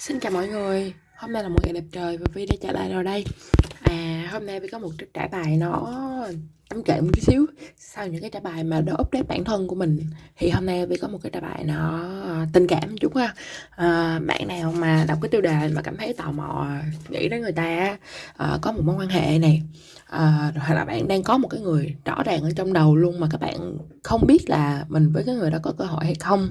Xin chào mọi người. Hôm nay là một ngày đẹp trời và Vi đã trở lại rồi đây. À hôm nay Vi có một trích trả bài nó ấm kể một chút xíu. Sau những cái trả bài mà nó update bản thân của mình Thì hôm nay Vi có một cái trả bài nó ờ, tình cảm chút ha. À, Bạn nào mà đọc cái tiêu đề mà cảm thấy tò mò Nghĩ đến người ta à, có một mối quan hệ này à, hoặc là bạn đang có một cái người rõ ràng ở trong đầu luôn mà các bạn không biết là mình với cái người đó có cơ hội hay không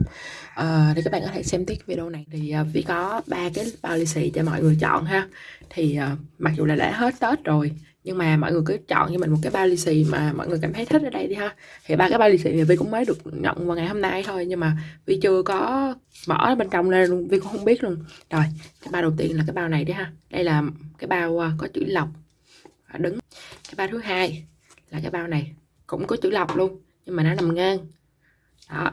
à, thì các bạn có thể xem tiếp video này. Thì à, Vi có ba cái bao lì xì cho mọi người chọn ha. Thì à, mặc dù là đã hết Tết rồi nhưng mà mọi người cứ chọn cho mình một cái bao lì xì mà mọi người cảm thấy thích ở đây đi ha. Thì ba cái bao lì xì này Vi cũng mới được nhận vào ngày hôm nay thôi, nhưng mà Vi chưa có mở bên trong lên luôn Vi cũng không biết luôn. Rồi, cái bao đầu tiên là cái bao này đi ha. Đây là cái bao à, có chữ lọc. Đứng. Cái bao thứ hai là cái bao này cũng có chữ lọc luôn, nhưng mà nó nằm ngang. Đó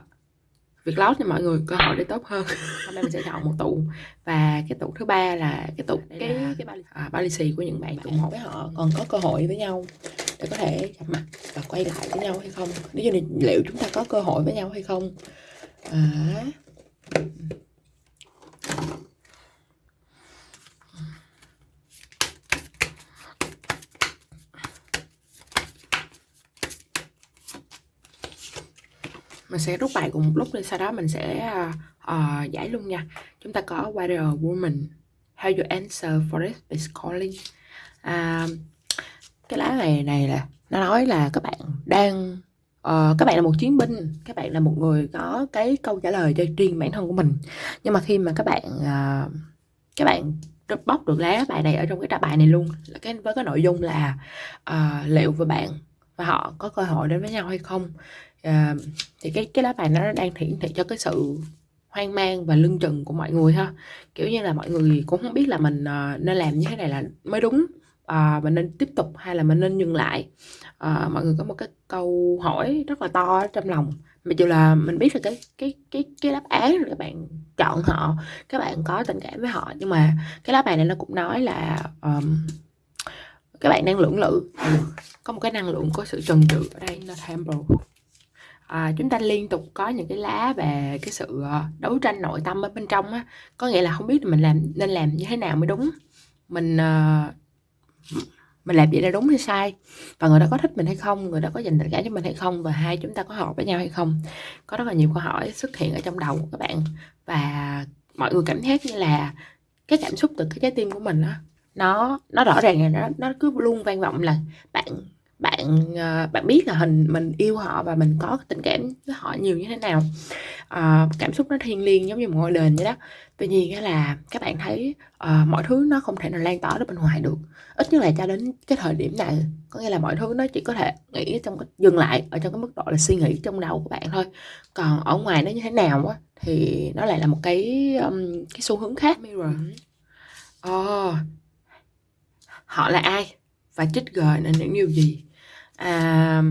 việc lót cho mọi người cơ hội để tốt hơn. Hôm nay mình sẽ chọn một tụ. Và cái tụ thứ ba là cái tụ cái cái, cái bao, à, bao lì xì của những bạn tụ một. với họ còn có cơ hội với nhau để có thể gặp mặt và quay lại với nhau hay không? Nếu như liệu chúng ta có cơ hội với nhau hay không? À, mình sẽ rút bài cùng một lúc đi sau đó mình sẽ uh, giải luôn nha. Chúng ta có Warrior Woman How you answer forest is calling? Uh, cái lá này này là nó nói là các bạn đang uh, các bạn là một chiến binh các bạn là một người có cái câu trả lời cho riêng bản thân của mình. Nhưng mà khi mà các bạn uh, các bạn bóc được lá bài này ở trong cái trả bài này luôn là cái với cái nội dung là uh, liệu và bạn và họ có cơ hội đến với nhau hay không à, thì cái cái lá bài nó đang hiển thị cho cái sự hoang mang và lưng chừng của mọi người ha. Kiểu như là mọi người cũng không biết là mình uh, nên làm như thế này là mới đúng uh, mình nên tiếp tục hay là mình nên dừng lại. Uh, mọi người có một cái câu hỏi rất là to trong lòng. Mà dù là mình biết là cái cái cái cái đáp án là các bạn chọn họ các bạn có tình cảm với họ nhưng mà cái lá bài này nó cũng nói là um, các bạn đang lưỡng lự. Có một cái năng lượng có sự trần trừ ở đây là temple à, chúng ta liên tục có những cái lá về cái sự ờ, đấu tranh nội tâm ở bên trong á. Có nghĩa là không biết mình làm nên làm như thế nào mới đúng. Mình uh, mình làm vậy là đúng hay sai? Và người đó có thích mình hay không? Người đó có dành tình cảm cho mình hay không? Và hai chúng ta có hợp với nhau hay không? Có rất là nhiều câu hỏi xuất hiện ở trong đầu của các bạn. Và mọi người cảm giác như là cái cảm xúc từ cái trái tim của mình á nó nó rõ ràng là nó nó cứ luôn vang vọng là bạn bạn uh, bạn biết là hình mình yêu họ và mình có tình cảm với họ nhiều như thế nào. Uh, cảm xúc nó thiêng liêng giống như một ngôi đền vậy đó. Tuy nhiên là các bạn thấy uh, mọi thứ nó không thể nào lan tỏa đến bên ngoài được. Ít nhất là cho đến cái thời điểm này có nghĩa là mọi thứ nó chỉ có thể nghĩ trong cái, dừng lại ở trong cái mức độ là suy nghĩ trong đầu của bạn thôi. Còn ở ngoài nó như thế nào á thì nó lại là một cái um, cái xu hướng khác. Mirror. Oh, họ là ai và trigger là những điều gì à,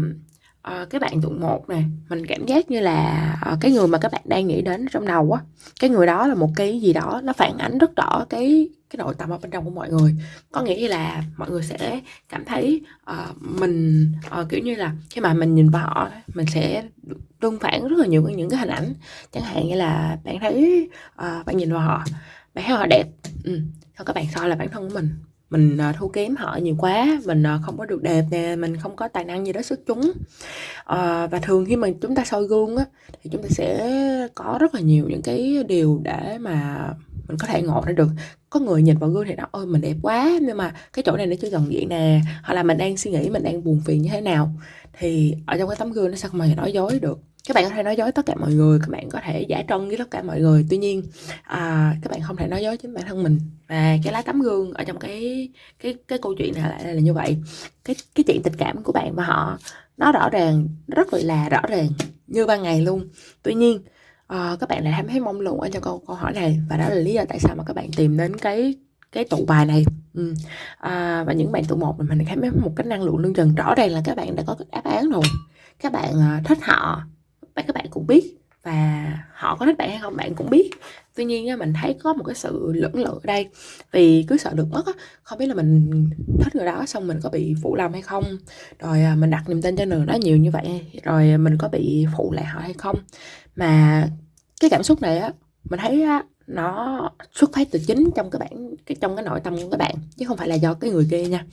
à, cái bạn tụng một này mình cảm giác như là à, cái người mà các bạn đang nghĩ đến trong đầu á cái người đó là một cái gì đó nó phản ánh rất rõ cái cái nội tâm ở bên trong của mọi người có nghĩa là mọi người sẽ cảm thấy uh, mình uh, kiểu như là khi mà mình nhìn vào họ mình sẽ tương phản rất là nhiều những cái hình ảnh chẳng hạn như là bạn thấy uh, bạn nhìn vào họ bạn thấy họ đẹp ừ. xong các bạn soi là bản thân của mình mình uh, thua kém họ nhiều quá mình uh, không có được đẹp nè mình không có tài năng gì đó xuất chúng. Uh, và thường khi mà chúng ta soi gương á thì chúng ta sẽ có rất là nhiều những cái điều để mà mình có thể ngộ ra được. Có người nhìn vào gương thì nói ôi mình đẹp quá nhưng mà cái chỗ này nó chưa gần diện nè. Hoặc là mình đang suy nghĩ mình đang buồn phiền như thế nào thì ở trong cái tấm gương nó sao không nói dối được? Các bạn có thể nói dối tất cả mọi người các bạn có thể giả trân với tất cả mọi người. Tuy nhiên à, các bạn không thể nói dối chính bản thân mình. Và cái lá tấm gương ở trong cái cái cái câu chuyện này lại là, là như vậy. Cái cái chuyện tình cảm của bạn và họ nó rõ ràng rất là rõ ràng như ban ngày luôn. Tuy nhiên à, các bạn lại thấy mong lung ở trong câu câu hỏi này. Và đó là lý do tại sao mà các bạn tìm đến cái cái tụ bài này. Ừ. à, và những bạn tụ một mình thấy một cái năng lượng lương trần rõ ràng là các bạn đã có cái đáp án rồi. Các bạn ờ, thích họ và các bạn cũng biết và họ có thích bạn hay không bạn cũng biết. Tuy nhiên mình thấy có một cái sự lưỡng lự ở đây. Vì cứ sợ được mất không biết là mình thích người đó xong mình có bị phụ lòng hay không. Rồi à, mình đặt niềm tin cho người đó nhiều như vậy rồi mình có bị phụ lại họ hay không. Mà cái cảm xúc này á mình thấy á, nó xuất phát từ chính trong các bạn cái trong cái nội tâm của các bạn chứ không phải là do cái người kia nha.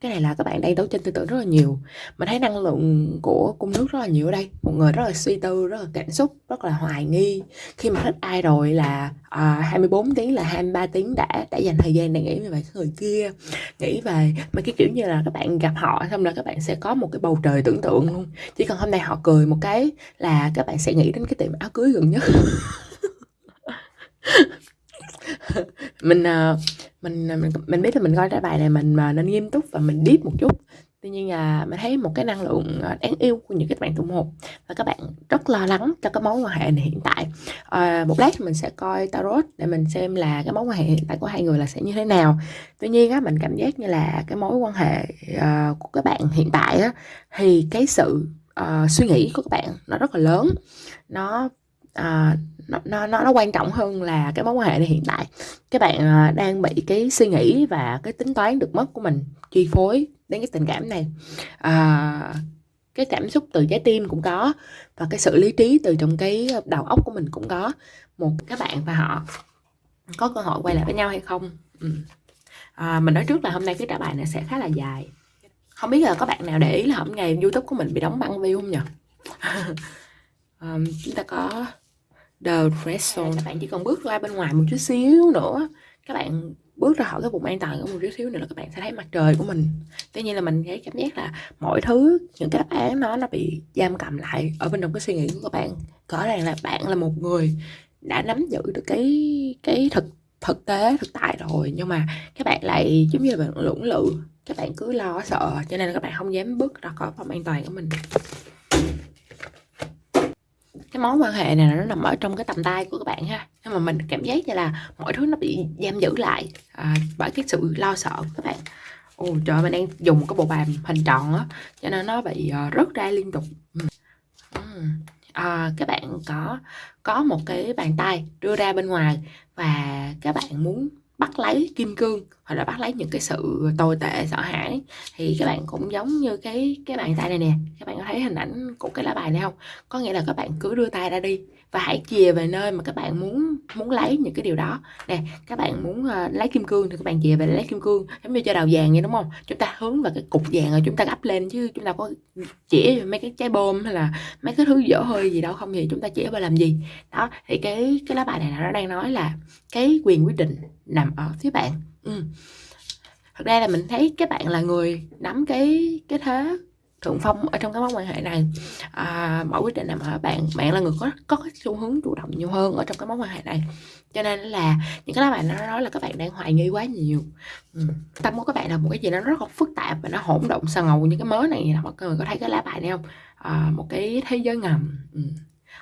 Cái này là các bạn đang đấu tranh tư tưởng rất là nhiều. Mình thấy năng lượng của cung nước rất là nhiều ở đây. Một người rất là suy tư rất là cảm xúc rất là hoài nghi. Khi mà thích ai rồi là à, 24 tiếng là 23 tiếng đã đã dành thời gian để nghĩ về cái người kia. Nghĩ về mấy cái kiểu như là các bạn gặp họ xong là các bạn sẽ có một cái bầu trời tưởng tượng luôn. Chỉ cần hôm nay họ cười một cái là các bạn sẽ nghĩ đến cái tiệm áo cưới gần nhất. mình ờ, mình ờ, mình mình biết là mình coi cái bài này mình ờ, nên nghiêm túc và mình deep một chút. Tuy nhiên là mình thấy một cái năng lượng đáng yêu của những các bạn tụ một và các bạn rất lo lắng cho cái mối quan hệ này hiện tại. À, một lát mình sẽ coi tarot để mình xem là cái mối quan hệ hiện tại của hai người là sẽ như thế nào. Tuy nhiên á mình cảm giác như là cái mối quan hệ uh, của các bạn hiện tại á thì cái sự uh, suy nghĩ của các bạn nó rất là lớn. Nó Ờ, nó, nó nó quan trọng hơn là cái mối quan hệ này hiện tại. Các bạn ờ, đang bị cái suy nghĩ và cái tính toán được mất của mình chi phối đến cái tình cảm này. À, cái cảm xúc từ trái tim cũng có và cái sự lý trí từ trong cái đầu óc của mình cũng có. Một các bạn và họ có cơ hội quay lại với nhau hay không? Ừ. à, mình nói trước là hôm nay cái trả bài này sẽ khá là dài. Không biết là có bạn nào để ý là hôm ngày youtube của mình bị đóng băng view không nhỉ? um, chúng ta có the red zone các bạn chỉ cần bước ra bên ngoài một chút xíu nữa các bạn bước ra khỏi cái vùng an toàn của một chút xíu nữa là các bạn sẽ thấy mặt trời của mình. Tuy nhiên là mình thấy cảm giác là mọi thứ những cái đáp án nó nó bị giam cầm lại ở bên trong cái suy nghĩ của các bạn. Rõ ràng là bạn là một người đã nắm giữ được cái cái thực thực tế thực tại rồi nhưng mà các bạn lại giống như là bạn lưỡng lự. Các bạn cứ lo sợ cho nên là các bạn không dám bước ra khỏi phòng an toàn của mình cái mối quan hệ này nó nằm ở trong cái tầm tay của các bạn ha. Nhưng mà mình cảm giác như là mọi thứ nó bị giam giữ lại à, bởi cái sự lo sợ của các bạn. Ồ trời mình đang dùng cái bộ bàn hình tròn á cho nên nó bị uh, rớt ra liên tục. Ừ. Ừ. À, các bạn có có một cái bàn tay đưa ra bên ngoài và các bạn muốn bắt lấy kim cương hoặc là bắt lấy những cái sự tồi tệ, sợ hãi, thì các bạn cũng giống như cái cái bàn tay này nè. Các bạn có thấy hình ảnh của cái lá bài này không? Có nghĩa là các bạn cứ đưa tay ra đi và hãy chìa về nơi mà các bạn muốn muốn lấy những cái điều đó. Nè các bạn muốn uh, lấy kim cương thì các bạn chìa về lấy kim cương giống như cho đào vàng vậy đúng không? Chúng ta hướng vào cái cục vàng rồi chúng ta gấp lên chứ chúng ta có chỉ mấy cái trái bom hay là mấy cái thứ dở hơi gì đâu không thì chúng ta chỉ vào làm gì? Đó thì cái cái lá bài này nó đang nói là cái quyền quyết định nằm ở phía bạn. Ừ. thật ra là mình thấy các bạn là người nắm cái cái thế thượng phong ở trong cái mối quan hệ này à, mọi quyết định nằm ở bạn. Bạn là người có có cái xu hướng chủ động nhiều hơn ở trong cái mối quan hệ này. Cho nên là những cái lá bài nó nói là các bạn đang hoài nghi quá nhiều. Ừ. tâm của các bạn là một cái gì nó rất là phức tạp và nó hỗn độn sờ ngầu như cái mớ này mọi người có thấy cái lá bài này không? À, một cái thế giới ngầm. Ừ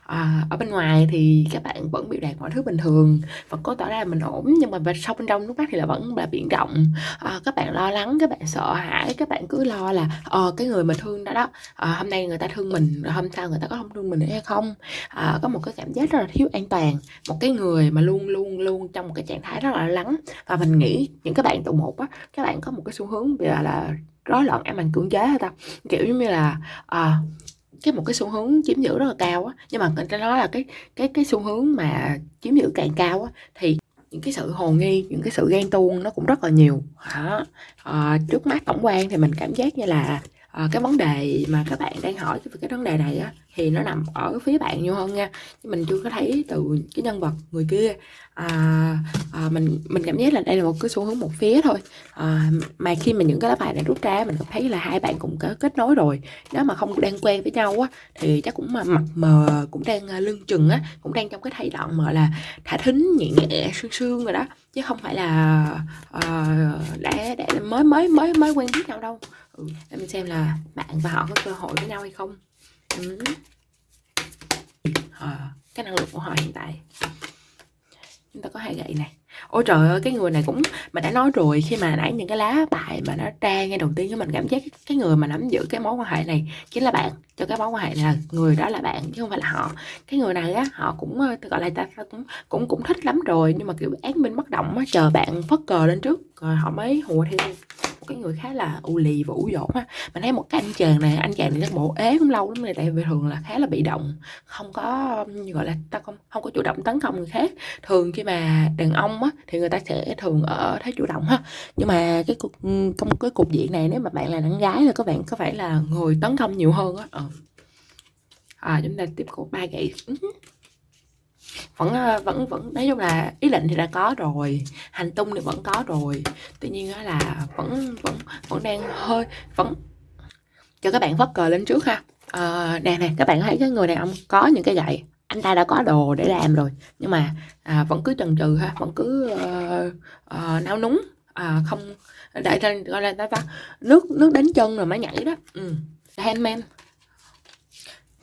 à, ở bên ngoài thì các bạn vẫn biểu đạt mọi thứ bình thường vẫn có tỏ ra là mình ổn nhưng mà sau bên trong lúc mắt thì là vẫn là biển rộng à, các bạn lo lắng các bạn sợ hãi các bạn cứ lo là ờ cái người mình thương đó đó à, hôm nay người ta thương mình rồi hôm sau người ta có không thương mình nữa hay không? À, có một cái cảm giác rất là thiếu an toàn một cái người mà luôn luôn luôn trong một cái trạng thái rất là lắng. Và mình nghĩ những các bạn tụ một á các bạn có một cái xu hướng là là rối loạn ám ảnh cưỡng chế hay ta kiểu giống như là à, cái một cái xu hướng chiếm giữ rất là cao á. Nhưng mà cái đó nói là cái cái cái xu hướng mà chiếm giữ càng cao á thì những cái sự hồ nghi những cái sự ghen tuông nó cũng rất là nhiều. Hả à, ờ, trước mắt tổng quan thì mình cảm giác như là à, cái vấn đề mà các bạn đang hỏi về cái vấn đề này á thì nó nằm ở phía bạn nhiều hơn nha. Chứ mình chưa có thấy từ cái nhân vật người kia. À, à, mình mình cảm giác là đây là một cái xu hướng một phía thôi. À, mà khi mà những cái lá bài này rút ra mình cũng thấy là hai bạn cũng có kết nối rồi. Nếu mà không đang quen với nhau á thì chắc cũng mà mặt mờ cũng đang à, lưng chừng á cũng đang trong cái thay đoạn mà là thả thính nhẹ nhẹ sương sương rồi đó. Chứ không phải là uh, đã, đã mới mới mới mới quen biết nhau đâu ừ, để mình xem là bạn và họ có cơ hội với nhau hay không. Ừ. à, cái năng lượng của họ hiện tại. Chúng ta có hai gậy này. Ôi trời ơi cái người này cũng mà đã nói rồi khi mà nãy những cái lá bài mà nó ra ngay đầu tiên cho mình cảm giác cái người mà nắm giữ cái mối quan hệ này chính là bạn. Cho cái mối quan hệ này là người đó là bạn chứ không phải là họ. Cái người này á họ cũng ờ, gọi là ta cũng cũng cũng thích lắm rồi nhưng mà kiểu ác minh bất động á chờ bạn phất cờ lên trước rồi họ mới hùa theo cái người khá là u lì và ủ dột á. Mình thấy một cái anh chàng này, anh chàng này chắc bộ ế cũng lâu lắm rồi, tại vì thường là khá là bị động, không có, gọi là, ta không không có chủ động tấn công người khác. Thường khi mà đàn ông á, thì người ta sẽ thường ở thế chủ động ha. Nhưng mà cái cục trong ừ, cái cục diện này nếu mà bạn là đàn gái là các bạn có phải là người tấn công nhiều hơn á? Ờ. à chúng ta tiếp tục ba gậy. Ừ vẫn ờ, vẫn vẫn nói chung là ý định thì đã có rồi hành tung thì vẫn có rồi. Tuy nhiên là vẫn vẫn vẫn đang hơi vẫn cho các bạn vất cờ lên trước ha. À, nè nè các bạn thấy cái người đàn ông có những cái gậy? Anh ta đã có đồ để làm rồi nhưng mà à, vẫn cứ chần chừ ha vẫn cứ uh, uh, nao núng à, không để gọi là ta nước nước đến chân rồi mới nhảy đó. Ừ. handman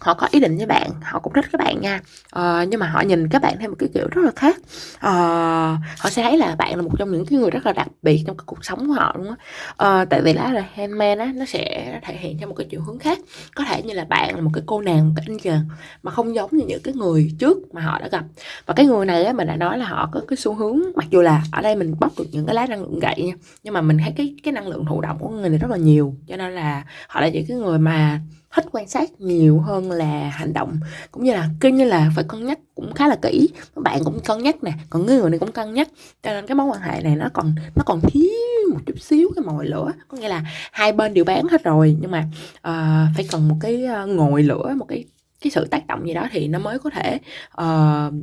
họ có ý định với bạn họ cũng thích các bạn nha. Uh, nhưng mà họ nhìn các bạn theo một cái kiểu rất là khác. Uh, họ sẽ thấy là bạn là một trong những cái người rất là đặc biệt trong cái cuộc sống của họ luôn á. Uh, tại vì lá là handman á nó sẽ thể hiện theo một cái chiều hướng khác. Có thể như là bạn là một cái cô nàng một cái anh chàng mà không giống như những cái người trước mà họ đã gặp. Và cái người này á mình đã nói là họ có cái xu hướng mặc dù là ở đây mình bóc được những cái lá năng lượng gậy nha nhưng mà mình thấy cái cái năng lượng thụ động của người này rất là nhiều. Cho nên là họ là những cái người mà thích quan sát nhiều hơn là hành động. Cũng như là cứ như là phải cân nhắc cũng khá là kỹ. Các bạn cũng cân nhắc nè còn người này cũng cân nhắc. Cho nên cái mối quan hệ này nó còn nó còn thiếu một chút xíu cái mồi lửa. Có nghĩa là hai bên đều bán hết rồi nhưng mà uh, phải cần một cái ờ, ngồi lửa một cái cái sự tác động gì đó thì nó mới có thể uh,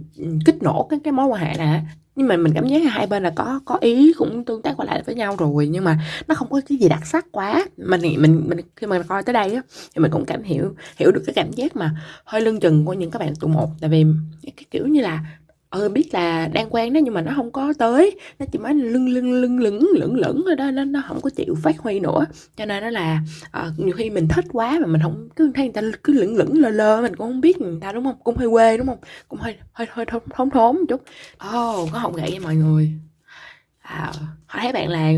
kích nổ cái cái mối quan hệ này nhưng mà mình cảm giác là hai bên là có có ý cũng tương tác qua lại với nhau rồi, nhưng mà nó không có cái gì đặc sắc quá. Mình mình mình khi mà coi tới đây á, thì mình cũng cảm hiểu hiểu được cái cảm giác mà hơi lưng chừng của những các bạn tụ một. Tại vì cái kiểu như là ừ biết là đang quen đó nhưng mà nó không có tới. Nó chỉ mới lưng lưng lưng lửng lửng lửng rồi đó nó nó không có chịu phát huy nữa. Cho nên nó là uh, nhiều khi mình thích quá mà mình không cứ thấy người ta cứ lửng lửng lơ lơ mình cũng không biết người ta đúng không? Cũng hơi quê đúng không? Cũng hơi hơi hơi thốn thốn, thốn một chút. Ồ oh, có hồng gậy với mọi người? Ờ, à, họ thấy bạn là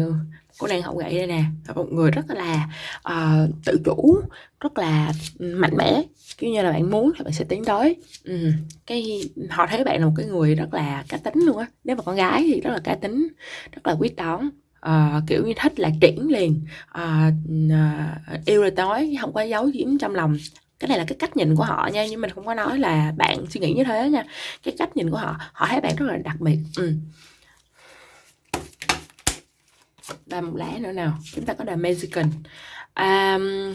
cô nàng hậu gậy đây nè. Là một người rất là uh, tự chủ rất là mạnh mẽ. Kiểu như là bạn muốn thì bạn sẽ tiến tới. Ừ. cái họ thấy bạn là một cái người rất là cá tính luôn á. Nếu mà con gái thì rất là cá tính rất là quyết đoán uh, ờ, kiểu như thích là triển liền. Uh, uh, yêu rồi nói không có giấu giếm trong lòng. Cái này là cái cách nhìn của họ nha nhưng mình không có nói là bạn suy nghĩ như thế nha. Cái cách nhìn của họ họ thấy bạn rất là đặc biệt. Ừ và một lá nữa nào. Chúng ta có đà Mexican. Um,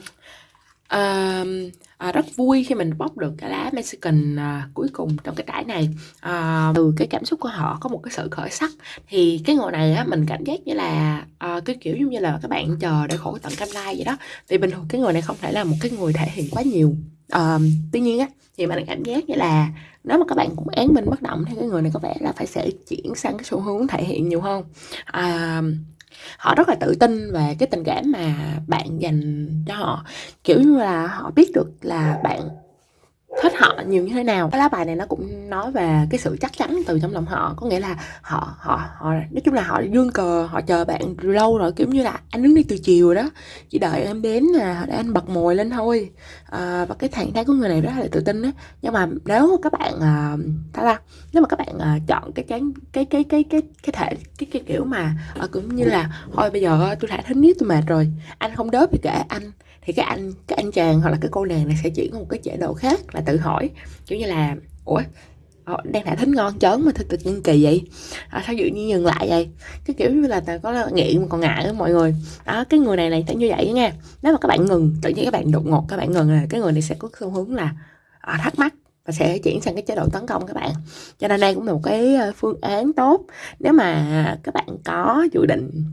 um, à, rất vui khi mình bóc được cái lá Mexican à, cuối cùng trong cái trải này. À, từ cái cảm xúc của họ có một cái sự khởi sắc. Thì cái ngồi này á mình cảm giác như là à, cái kiểu giống như là các bạn chờ để khổ tận cam lai vậy đó. Vì bình thường cái người này không thể là một cái người thể hiện quá nhiều. À, tuy nhiên á thì mình cảm giác như là nếu mà các bạn cũng án mình bất động thì cái người này có vẻ là phải sẽ chuyển sang cái xu hướng thể hiện nhiều hơn. À, họ rất là tự tin về cái tình cảm mà bạn dành cho họ. Kiểu như là họ biết được là bạn thích họ nhiều như thế nào? Cái lá bài này nó cũng nói về cái sự chắc chắn từ trong lòng họ. Có nghĩa là họ họ họ nói chung là họ dương cờ họ chờ bạn lâu rồi kiểu như là anh đứng đi từ chiều đó. Chỉ đợi em đến là để anh bật mồi lên thôi. À, và cái trạng thái của người này rất là tự tin á. Nhưng mà nếu các bạn ờ, à, ta nếu mà các bạn à, chọn cái cái cái cái cái cái cái thể cái, cái kiểu mà à, cũng như là thôi bây giờ tôi thả thính nhất tôi mệt rồi. Anh không đớp thì kệ anh thì các anh các anh chàng hoặc là cái cô nàng này sẽ chuyển một cái chế độ khác là tự hỏi. Kiểu như là ủa họ đang thả thính ngon chớn mà tự nhiên kỳ vậy? À, sao dự nhiên dừng lại vậy? Cái kiểu như là có nghiện mà còn ngại đó mọi người. Đó cái người này này sẽ như vậy nha. Nếu mà các bạn ngừng tự nhiên các bạn đột ngột các bạn ngừng là cái người này sẽ có xu hướng là à, thắc mắc và sẽ chuyển sang cái chế độ tấn công các bạn. Cho nên đây cũng là một cái ờ, phương án tốt. Nếu mà các bạn có dự định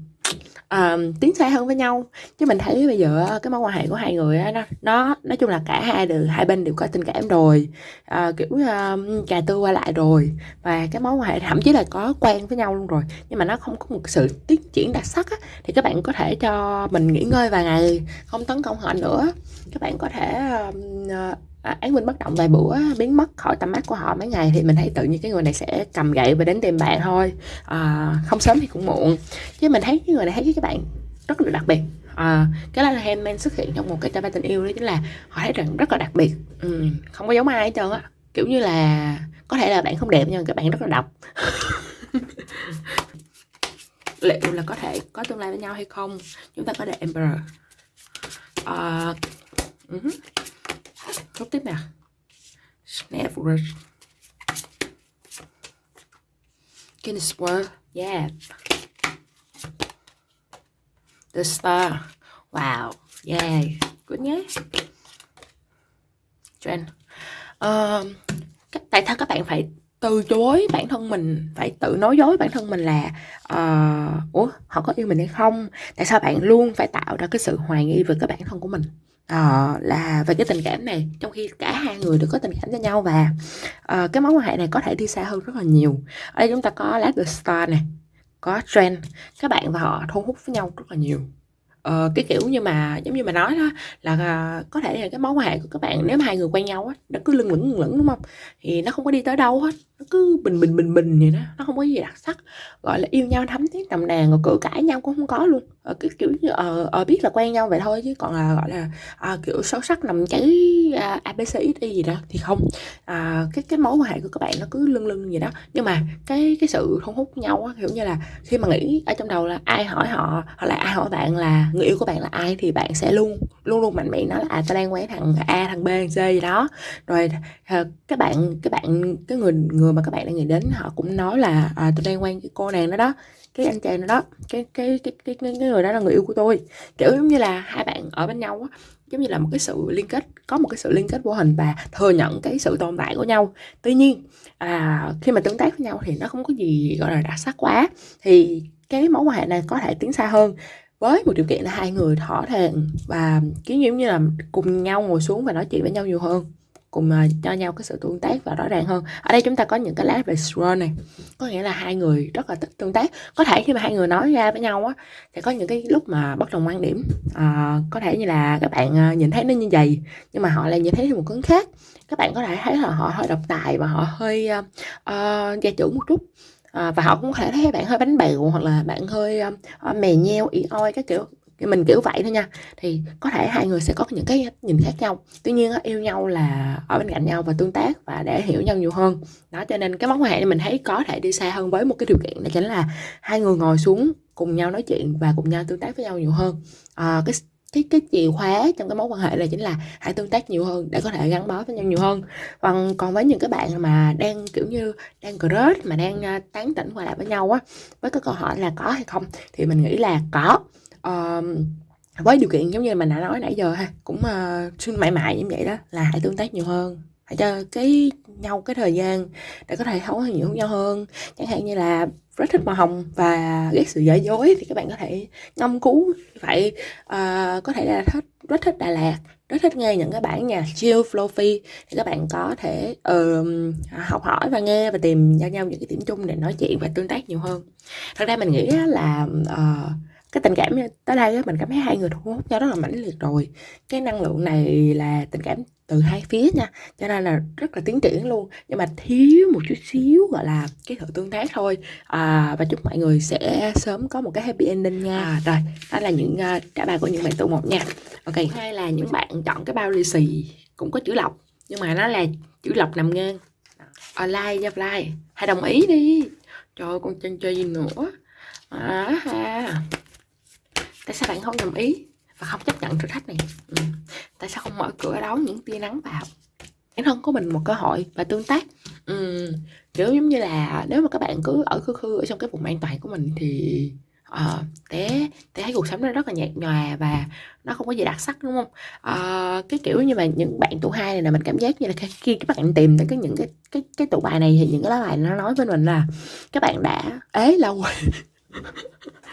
uh, tiến xa hơn với nhau. Chứ mình thấy bây giờ cái mối quan hệ của hai người đó, nó nó nói chung là cả hai đều hai bên đều có tình cảm rồi. Uh, kiểu uh, trà tư qua lại rồi. Và cái mối quan hệ thậm chí là có quen với nhau luôn rồi nhưng mà nó không có một sự tiến triển đặc sắc á, thì các bạn có thể cho mình nghỉ ngơi vài ngày không tấn công họ nữa. Các bạn có thể uh, à, án minh bất động vài bữa biến mất khỏi tầm mắt của họ mấy ngày thì mình thấy tự nhiên cái người này sẽ cầm gậy và đến tìm bạn thôi. À, không sớm thì cũng muộn. Chứ mình thấy cái người này thấy các bạn rất là đặc biệt. À, cái là handman xuất hiện trong một cái ba tình yêu đó chính là họ thấy rằng rất là đặc biệt. Ừ, không có giống ai hết trơn á. Kiểu như là có thể là bạn không đẹp nhưng các bạn rất là độc. Liệu là có thể có tương lai với nhau hay không? Chúng ta có để Emperor uh, à, ừ uh-huh chốt tiếp nè Snap Guinness World yeah The Star. Wow. Yeah good nhé trend. Uh, tại sao các bạn phải từ chối bản thân mình phải tự nói dối bản thân mình là uh, ủa họ có yêu mình hay không? Tại sao bạn luôn phải tạo ra cái sự hoài nghi về cái bản thân của mình? Uh, là về cái tình cảm này trong khi cả hai người đều có tình cảm cho nhau và uh, cái mối quan hệ này có thể đi xa hơn rất là nhiều. Ở đây chúng ta có Let the Star này có trend các bạn và họ thu hút với nhau rất là nhiều. Ờ, cái kiểu như mà giống như mà nói đó là à, có thể là cái mối quan hệ của các bạn nếu mà hai người quen nhau á nó cứ lưng lửng lửng đúng không? Thì nó không có đi tới đâu hết nó cứ bình bình bình bình vậy đó nó không có gì đặc sắc. Gọi là yêu nhau thấm thiết nồng nàn rồi cự cãi nhau cũng không có luôn. Ờ, cái kiểu như ờ, ờ biết là quen nhau vậy thôi chứ còn là gọi là à, kiểu sâu sắc nằm cháy À, uh, ABCXY gì đó thì không. À, cái cái mối quan hệ của các bạn nó cứ lưng lưng gì đó. Nhưng mà cái cái sự thu hút nhau á kiểu như là khi mà nghĩ ở trong đầu là ai hỏi họ hoặc là ai hỏi bạn là người yêu của bạn là ai thì bạn sẽ luôn luôn luôn mạnh mẽ nói là à tao đang quen thằng a thằng b thằng c gì đó. Rồi à, các bạn các bạn cái người người mà các bạn đang nghĩ đến họ cũng nói là à, tôi đang quen cái cô nàng đó đó cái anh chàng đó đó cái cái cái, cái, cái người đó là người yêu của tôi. Kiểu giống như là hai bạn ở bên nhau á giống như là một cái sự liên kết có một cái sự liên kết vô hình và thừa nhận cái sự tồn tại của nhau. Tuy nhiên à, khi mà tương tác với nhau thì nó không có gì gọi là đặc sắc quá. Thì cái mối quan hệ này có thể tiến xa hơn. Với một điều kiện là hai người thỏa thuận và kiểu như là cùng nhau ngồi xuống và nói chuyện với nhau nhiều hơn cùng à, cho nhau cái sự tương tác và rõ ràng hơn. Ở đây chúng ta có những cái lá về scroll này. Có nghĩa là hai người rất là thích tương tác. Có thể khi mà hai người nói ra với nhau á thì có những cái lúc mà bất đồng quan điểm. À, có thể như là các bạn à, nhìn thấy nó như vậy nhưng mà họ lại nhìn thấy một hướng khác. Các bạn có thể thấy là họ hơi độc tài và họ hơi uh, uh, gia trưởng một chút. À, và họ cũng có thể thấy bạn hơi bánh bèo hoặc là bạn hơi uh, mè nheo ỉ oi các kiểu mình kiểu vậy thôi nha. Thì có thể hai người sẽ có những cái nhìn khác nhau. Tuy nhiên yêu nhau là ở bên cạnh nhau và tương tác và để hiểu nhau nhiều hơn. Đó cho nên cái mối quan hệ này mình thấy có thể đi xa hơn với một cái điều kiện đó chính là hai người ngồi xuống cùng nhau nói chuyện và cùng nhau tương tác với nhau nhiều hơn. À, cái cái cái chìa khóa trong cái mối quan hệ là chính là hãy tương tác nhiều hơn để có thể gắn bó với nhau nhiều hơn. Còn còn với những cái bạn mà đang kiểu như đang crush mà đang ờ, tán tỉnh qua lại với nhau á với cái câu hỏi là có hay không thì mình nghĩ là có uh, với điều kiện giống như mình đã nói nãy giờ ha cũng uh, mãi mãi như vậy đó là hãy tương tác nhiều hơn hãy cho cái nhau cái thời gian để có thể thấu hiểu nhau hơn. Chẳng hạn như là rất thích màu hồng và ghét sự giả dối thì các bạn có thể ngâm cứu vậy uh, có thể là thích rất thích Đà Lạt rất thích nghe những cái bản nhạc chill flowy thì các bạn có thể uh, học hỏi và nghe và tìm cho nhau những cái điểm chung để nói chuyện và tương tác nhiều hơn. Thật ra mình nghĩ là uh, cái tình cảm tới đây mình cảm thấy hai người thu hút nhau rất là mãnh liệt rồi. Cái năng lượng này là tình cảm từ hai phía nha cho nên là rất là tiến triển luôn. Nhưng mà thiếu một chút xíu gọi là cái sự tương tác thôi. À, và chúc mọi người sẽ sớm có một cái happy ending nha. À, rồi. Đó là những uh, trả bài của những bạn tụ một nha. Ok. Hay là những bạn chọn cái bao lì xì cũng có chữ lọc nhưng mà nó là chữ lọc nằm ngang. Online nha fly. Hãy đồng ý đi. Trời con chân chơi gì nữa. À, ha tại sao bạn không đồng ý và không chấp nhận thử thách này? Ừ. tại sao không mở cửa đón những tia nắng vào? Bản thân của mình một cơ hội và tương tác. Ừ. kiểu giống như là nếu mà các bạn cứ ở khư khư ở trong cái vùng an toàn của mình thì uh, té té thấy cuộc sống nó rất là nhạt nhòa và nó không có gì đặc sắc đúng không? Uh, cái kiểu như mà những bạn tụ hai này là mình cảm giác như là khi các bạn tìm tới cái những cái cái cái tụ bài này thì những cái lá bài nó nói với mình là các bạn đã ế lâu rồi.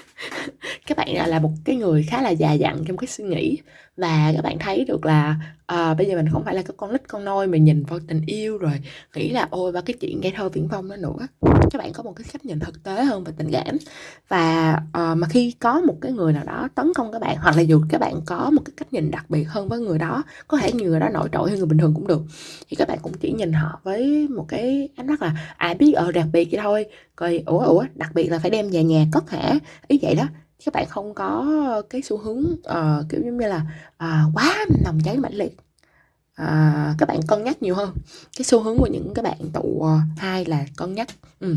các bạn là một cái người khá là già dặn trong cái suy nghĩ và các bạn thấy được là à, bây giờ mình không phải là cái con nít con nôi mà nhìn vào tình yêu rồi nghĩ là ôi ba cái chuyện gây thơ viễn vông đó nữa. Các bạn có một cái cách nhìn thực tế hơn về tình cảm. Và à, mà khi có một cái người nào đó tấn công các bạn hoặc là dù các bạn có một cái cách nhìn đặc biệt hơn với người đó có thể người đó nổi trội hơn người bình thường cũng được thì các bạn cũng chỉ nhìn họ với một cái ánh mắt là à biết ở đặc biệt vậy thôi. Coi ủa ủa đặc biệt là phải đem về nhà cất hả ý vậy đó các bạn không có ờ, cái xu hướng uh, kiểu giống như là uh, quá nồng cháy mãnh liệt. À, các bạn cân nhắc nhiều hơn. Cái xu hướng của những cái bạn tụ hai là cân nhắc ừ.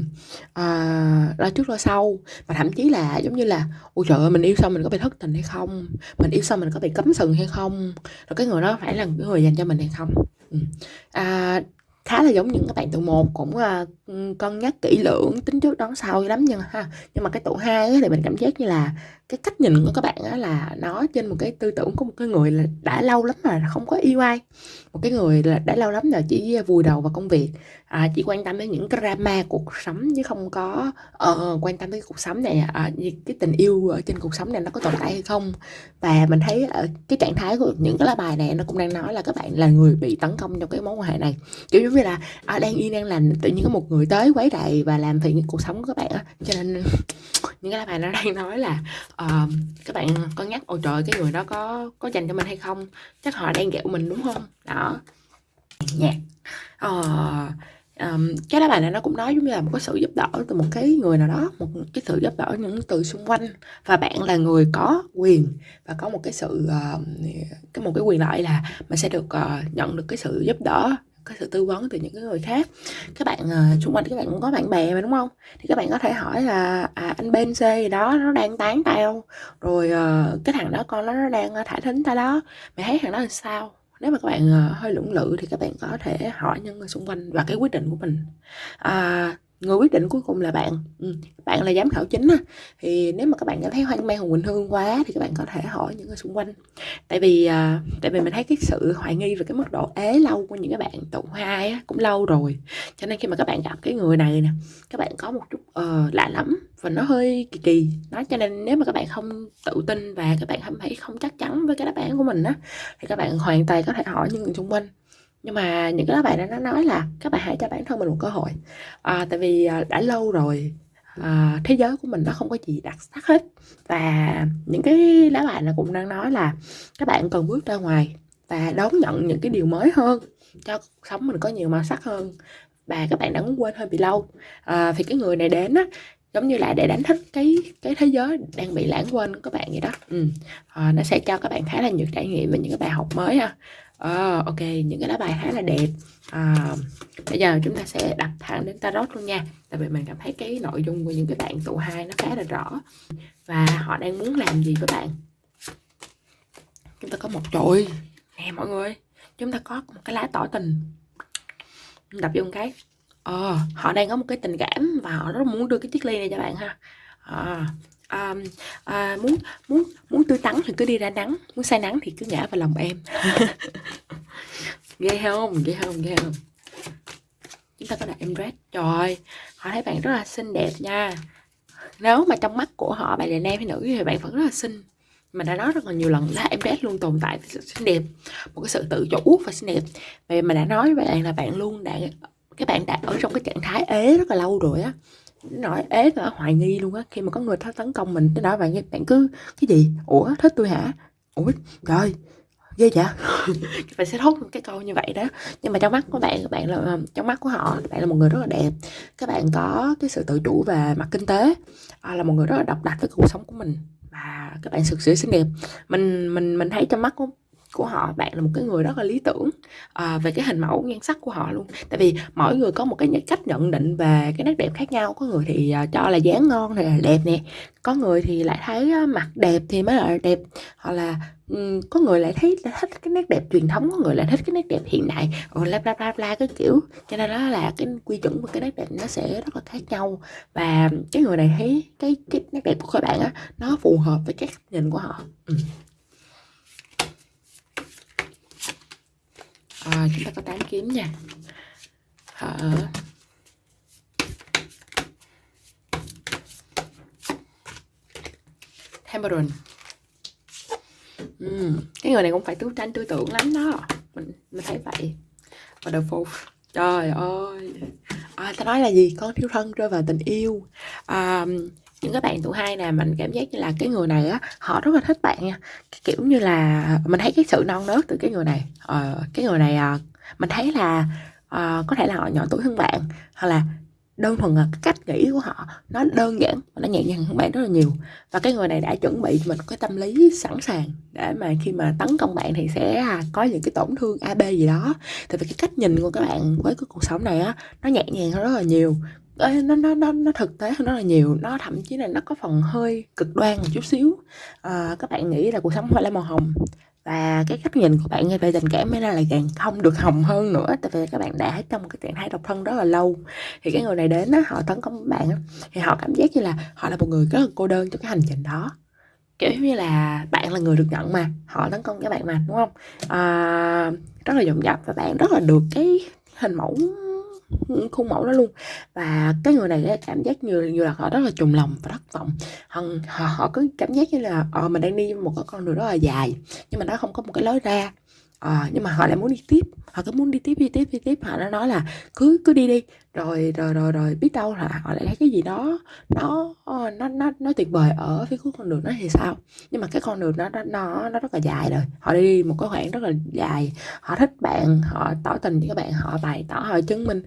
à, lo trước lo sau. Và thậm chí là giống như là ôi trời ơi mình yêu xong mình có bị thất tình hay không? Mình yêu xong mình có bị cấm sừng hay không? Rồi cái người đó phải là người dành cho mình hay không? Ừ. à, khá là giống những các bạn tụ một cũng uh, cân nhắc kỹ lưỡng tính trước đón sau lắm nhưng ha nhưng mà cái tụ hai thì mình cảm giác như là cái cách nhìn của các bạn á là nó trên một cái tư tưởng của một cái người là đã lâu lắm mà không có yêu ai một cái người là đã lâu lắm rồi chỉ vùi đầu vào công việc à, chỉ quan tâm đến những cái drama cuộc sống chứ không có uh, quan tâm đến cuộc sống này à, cái tình yêu ở trên cuộc sống này nó có tồn tại hay không. Và mình thấy ở cái trạng thái của những cái lá bài này nó cũng đang nói là các bạn là người bị tấn công trong cái mối quan hệ này. Kiểu như là à, đang yên đang lành tự nhiên có một người tới quấy rầy và làm phiền cuộc sống của các bạn á. Cho nên những cái bạn bài nó đang nói là uh, các bạn có nhắc ôi trời cái người đó có có dành cho mình hay không? Chắc họ đang ghẹo mình đúng không? Đó. Dạ. Ờ, Nhạc uh, um, cái đó bài này nó cũng nói giống như là một cái sự giúp đỡ từ một cái người nào đó một cái sự giúp đỡ những từ xung quanh. Và bạn là người có quyền và có một cái sự uh, cái một cái quyền lợi là mình sẽ được uh, nhận được cái sự giúp đỡ cái sự tư vấn từ những cái người khác. Các bạn uh, xung quanh các bạn cũng có bạn bè mà đúng không? Thì các bạn có thể hỏi là à, anh bên c gì đó nó đang tán tao rồi uh, cái thằng đó con nó, nó đang ờ, thả thính tao đó. Mày thấy thằng đó là sao? Nếu mà các bạn uh, hơi lưỡng lự thì các bạn có thể hỏi những người xung quanh và cái quyết định của mình. À, người quyết định cuối cùng là bạn. Ừ. bạn là giám khảo chính á. Thì nếu mà các bạn cảm thấy hoang mang hùng quỳnh hương quá thì các bạn có thể hỏi những người xung quanh. Tại vì à, tại vì mình thấy cái sự hoài nghi về cái mức độ ế lâu của những cái bạn tụ hai á cũng lâu rồi. Cho nên khi mà các bạn gặp cái người này nè các bạn có một chút uh, lạ lắm và nó hơi kỳ kỳ. Đó cho nên nếu mà các bạn không tự tin và các bạn không thấy không chắc chắn với cái đáp án của mình á thì các bạn hoàn toàn có thể hỏi những người xung quanh nhưng mà những cái bạn đó nó nói là các bạn hãy cho bản thân mình một cơ hội. À, tại vì à, đã lâu rồi à, thế giới của mình nó không có gì đặc sắc hết. Và những cái lá bài nó cũng đang nói là các bạn cần bước ra ngoài và đón nhận những cái điều mới hơn cho cuộc sống mình có nhiều màu sắc hơn. Và các bạn đã muốn quên hơi bị lâu. À, thì cái người này đến á giống như là để đánh thức cái cái thế giới đang bị lãng quên của các bạn vậy đó. Ừ. à, nó sẽ cho các bạn khá là nhiều trải nghiệm về những cái bài học mới ha à, ok những cái lá bài khá là đẹp. À, bây giờ chúng ta sẽ đặt thẳng đến tarot luôn nha. Tại vì mình cảm thấy cái nội dung của những cái bạn tụ hai nó khá là rõ. Và họ đang muốn làm gì với bạn? Chúng ta có một trội nè mọi người chúng ta có một cái lá tỏ tình. Đập vô một cái. Ờ, họ đang có một cái tình cảm và họ rất muốn đưa cái chiếc ly này cho bạn ha. À, à, à, muốn muốn muốn tươi tắn thì cứ đi ra nắng muốn say nắng thì cứ ngã vào lòng em. Ghê không? Ghê không? Ghê không? Chúng ta có đặt em red trời họ thấy bạn rất là xinh đẹp nha. Nếu mà trong mắt của họ bạn là nam hay nữ thì bạn vẫn rất là xinh. Mình đã nói rất là nhiều lần là em bé luôn tồn tại sự xinh đẹp. Một cái sự tự chủ và xinh đẹp. Về mà đã nói với bạn là bạn luôn đã các bạn đã ở trong cái trạng thái ế rất là lâu rồi á nói ế là hoài nghi luôn á khi mà có người tấn công mình tới đó bạn bạn cứ cái gì? Ủa thích tôi hả? Ủa trời ghê vậy? Bạn sẽ thốt cái câu như vậy đó. Nhưng mà trong mắt của bạn bạn là ờ, trong mắt của họ bạn là một người rất là đẹp. Các bạn có cái sự tự chủ về mặt kinh tế à, là một người rất là độc đặc với cuộc sống của mình. Và các bạn thực sự xinh đẹp. Mình mình mình thấy trong mắt của của họ bạn là một cái người rất là lý tưởng à, về cái hình mẫu nhan sắc của họ luôn. Tại vì mỗi người có một cái cách nhận định về cái nét đẹp khác nhau. Có người thì ờ, cho là dáng ngon thì là đẹp nè có người thì lại thấy ờ, mặt đẹp thì mới là đẹp. Hoặc là um, có người lại thấy là thích cái nét đẹp truyền thống có người lại thích cái nét đẹp hiện đại. Rồi bla bla bla cái kiểu. Cho nên đó là cái quy chuẩn của cái nét đẹp nó sẽ rất là khác nhau. Và cái người này thấy cái cái nét đẹp của các bạn á nó phù hợp với cái nhìn của họ. Ừ. à, chúng ta có 8 kiếm nha. Ở Temperance uhm, cái người này cũng phải tứ tranh tư tưởng lắm đó. Mình mình thấy vậy. Và the phục trời ơi. À, ta nói là gì? Con thiếu thân rơi vào tình yêu. À, những cái bạn tuổi hai nè mình cảm giác như là cái người này á họ rất là thích bạn nha. Kiểu như là mình thấy cái sự non nớt từ cái người này ờ, cái người này à, mình thấy là à, có thể là họ nhỏ tuổi hơn bạn hoặc là đơn thuần là cái cách nghĩ của họ nó đơn giản và nó nhẹ nhàng hơn bạn rất là nhiều. Và cái người này đã chuẩn bị cho mình cái tâm lý sẵn sàng để mà khi mà tấn công bạn thì sẽ à, có những cái tổn thương ab gì đó. Tại vì cái cách nhìn của các bạn với cái cuộc sống này á nó nhẹ nhàng hơn rất là nhiều nó nó nó nó thực tế hơn rất là nhiều. Nó thậm chí là nó có phần hơi cực đoan một chút xíu. À, các bạn nghĩ là cuộc sống phải là màu hồng. Và cái cách nhìn của bạn về tình cảm mới là càng không được hồng hơn nữa tại vì các bạn đã trong một cái trạng thái độc thân rất là lâu. Thì cái người này đến á, họ tấn công bạn á, thì họ cảm giác như là họ là một người rất là cô đơn trong cái hành trình đó. Kiểu như là bạn là người được nhận mà họ tấn công các bạn mà đúng không? À, rất là dồn dập và bạn rất là được cái hình mẫu khuôn mẫu đó luôn. Và cái người này cảm giác như như là họ rất là trùng lòng và thất vọng. Họ họ, họ cứ cảm giác như là ờ mình đang đi một cái con đường rất là dài nhưng mà nó không có một cái lối ra à, nhưng mà họ lại muốn đi tiếp. Họ cứ muốn đi tiếp đi tiếp đi tiếp. Họ nó nói là cứ cứ đi đi. Rồi rồi rồi rồi biết đâu là họ lại thấy cái gì đó nó ờ, nó nó nó tuyệt vời ở phía cuối con đường đó thì sao? Nhưng mà cái con đường đó nó nó nó rất là dài rồi. Họ đi một cái khoảng rất là dài. Họ thích bạn họ tỏ tình với các bạn họ bày tỏ họ chứng minh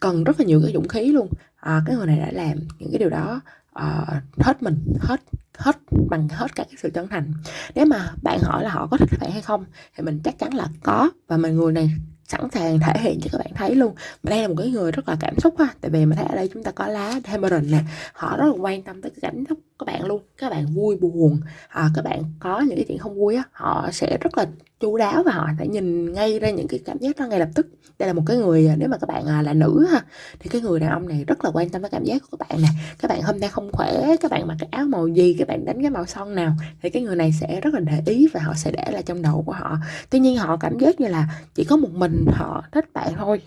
cần rất là nhiều cái dũng khí luôn. À, cái người này đã làm những cái điều đó à, hết mình hết hết, bằng hết cả cái sự chân thành. Nếu mà bạn hỏi là họ có thích bạn hay không, thì mình chắc chắn là có. Và mình người này sẵn sàng thể hiện cho các bạn thấy luôn. Mà đây là một cái người rất là cảm xúc ha. Tại vì mình thấy ở đây chúng ta có lá Demeron nè. Họ rất là quan tâm tới cái cảm xúc các bạn luôn các bạn vui buồn à, các bạn có những cái chuyện không vui á họ sẽ rất là chu đáo và họ sẽ nhìn ngay ra những cái cảm giác đó ngay lập tức. Đây là một cái người à, nếu mà các bạn à, là nữ ha thì cái người đàn ông này rất là quan tâm tới cảm giác của các bạn nè. Các bạn hôm nay không khỏe các bạn mặc cái áo màu gì các bạn đánh cái màu son nào thì cái người này sẽ rất là để ý và họ sẽ để lại trong đầu của họ. Tuy nhiên họ cảm giác như là chỉ có một mình họ thích bạn thôi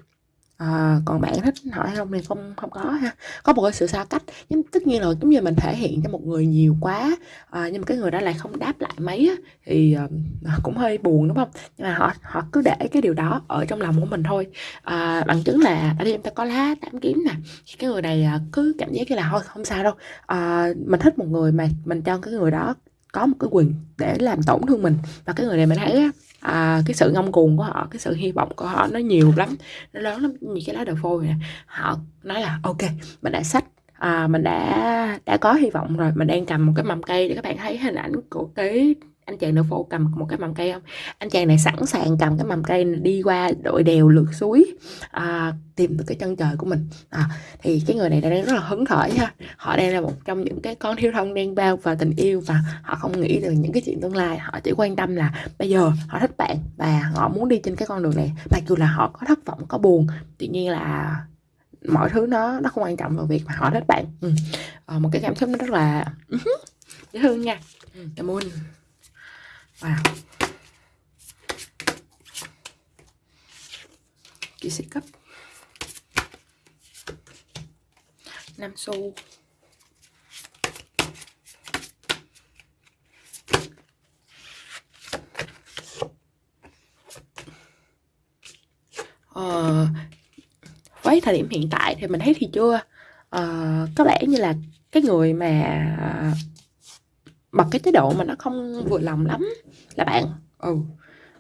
à, còn bạn thích hỏi không thì không không có ha. Có một cái sự xa cách nhưng tất nhiên là giống như mình thể hiện cho một người nhiều quá à, nhưng mà cái người đó lại không đáp lại mấy á, thì à, cũng hơi buồn đúng không? Nhưng mà họ họ cứ để cái điều đó ở trong lòng của mình thôi. À, bằng chứng là ở đây chúng ta có lá tám kiếm nè cái người này cứ cảm giác như là thôi không sao đâu. À, mình thích một người mà mình cho cái người đó có một cái quyền để làm tổn thương mình và cái người này mình thấy á, à, cái sự ngông cuồng của họ cái sự hy vọng của họ nó nhiều lắm nó lớn lắm. Như cái lá đậu phôi này họ nói là ok mình đã sách à, mình đã đã có hy vọng rồi mình đang cầm một cái mầm cây để các bạn thấy hình ảnh của cái anh chàng nữ phụ cầm một cái mầm cây không? Anh chàng này sẵn sàng cầm cái mầm cây này đi qua đội đèo lượt suối à, tìm được cái chân trời của mình. À, thì cái người này đang rất là hứng khởi ha họ đang là một trong những cái con thiếu thân đang bao vào tình yêu và họ không nghĩ được những cái chuyện tương lai. Họ chỉ quan tâm là bây giờ họ thích bạn và họ muốn đi trên cái con đường này. Mặc dù là họ có thất vọng có buồn tuy nhiên là mọi thứ nó nó không quan trọng vào việc mà họ thích bạn. Ừ. à, một cái cảm xúc nó rất là ừ dễ thương nha. Ừ, cảm ơn vào. Chị sẽ cấp. 5 xu. Ờ, với thời điểm hiện tại thì mình thấy thì chưa. Ờ, có lẽ như là cái người mà bật cái chế độ mà nó không vừa lòng lắm là bạn. Ừ.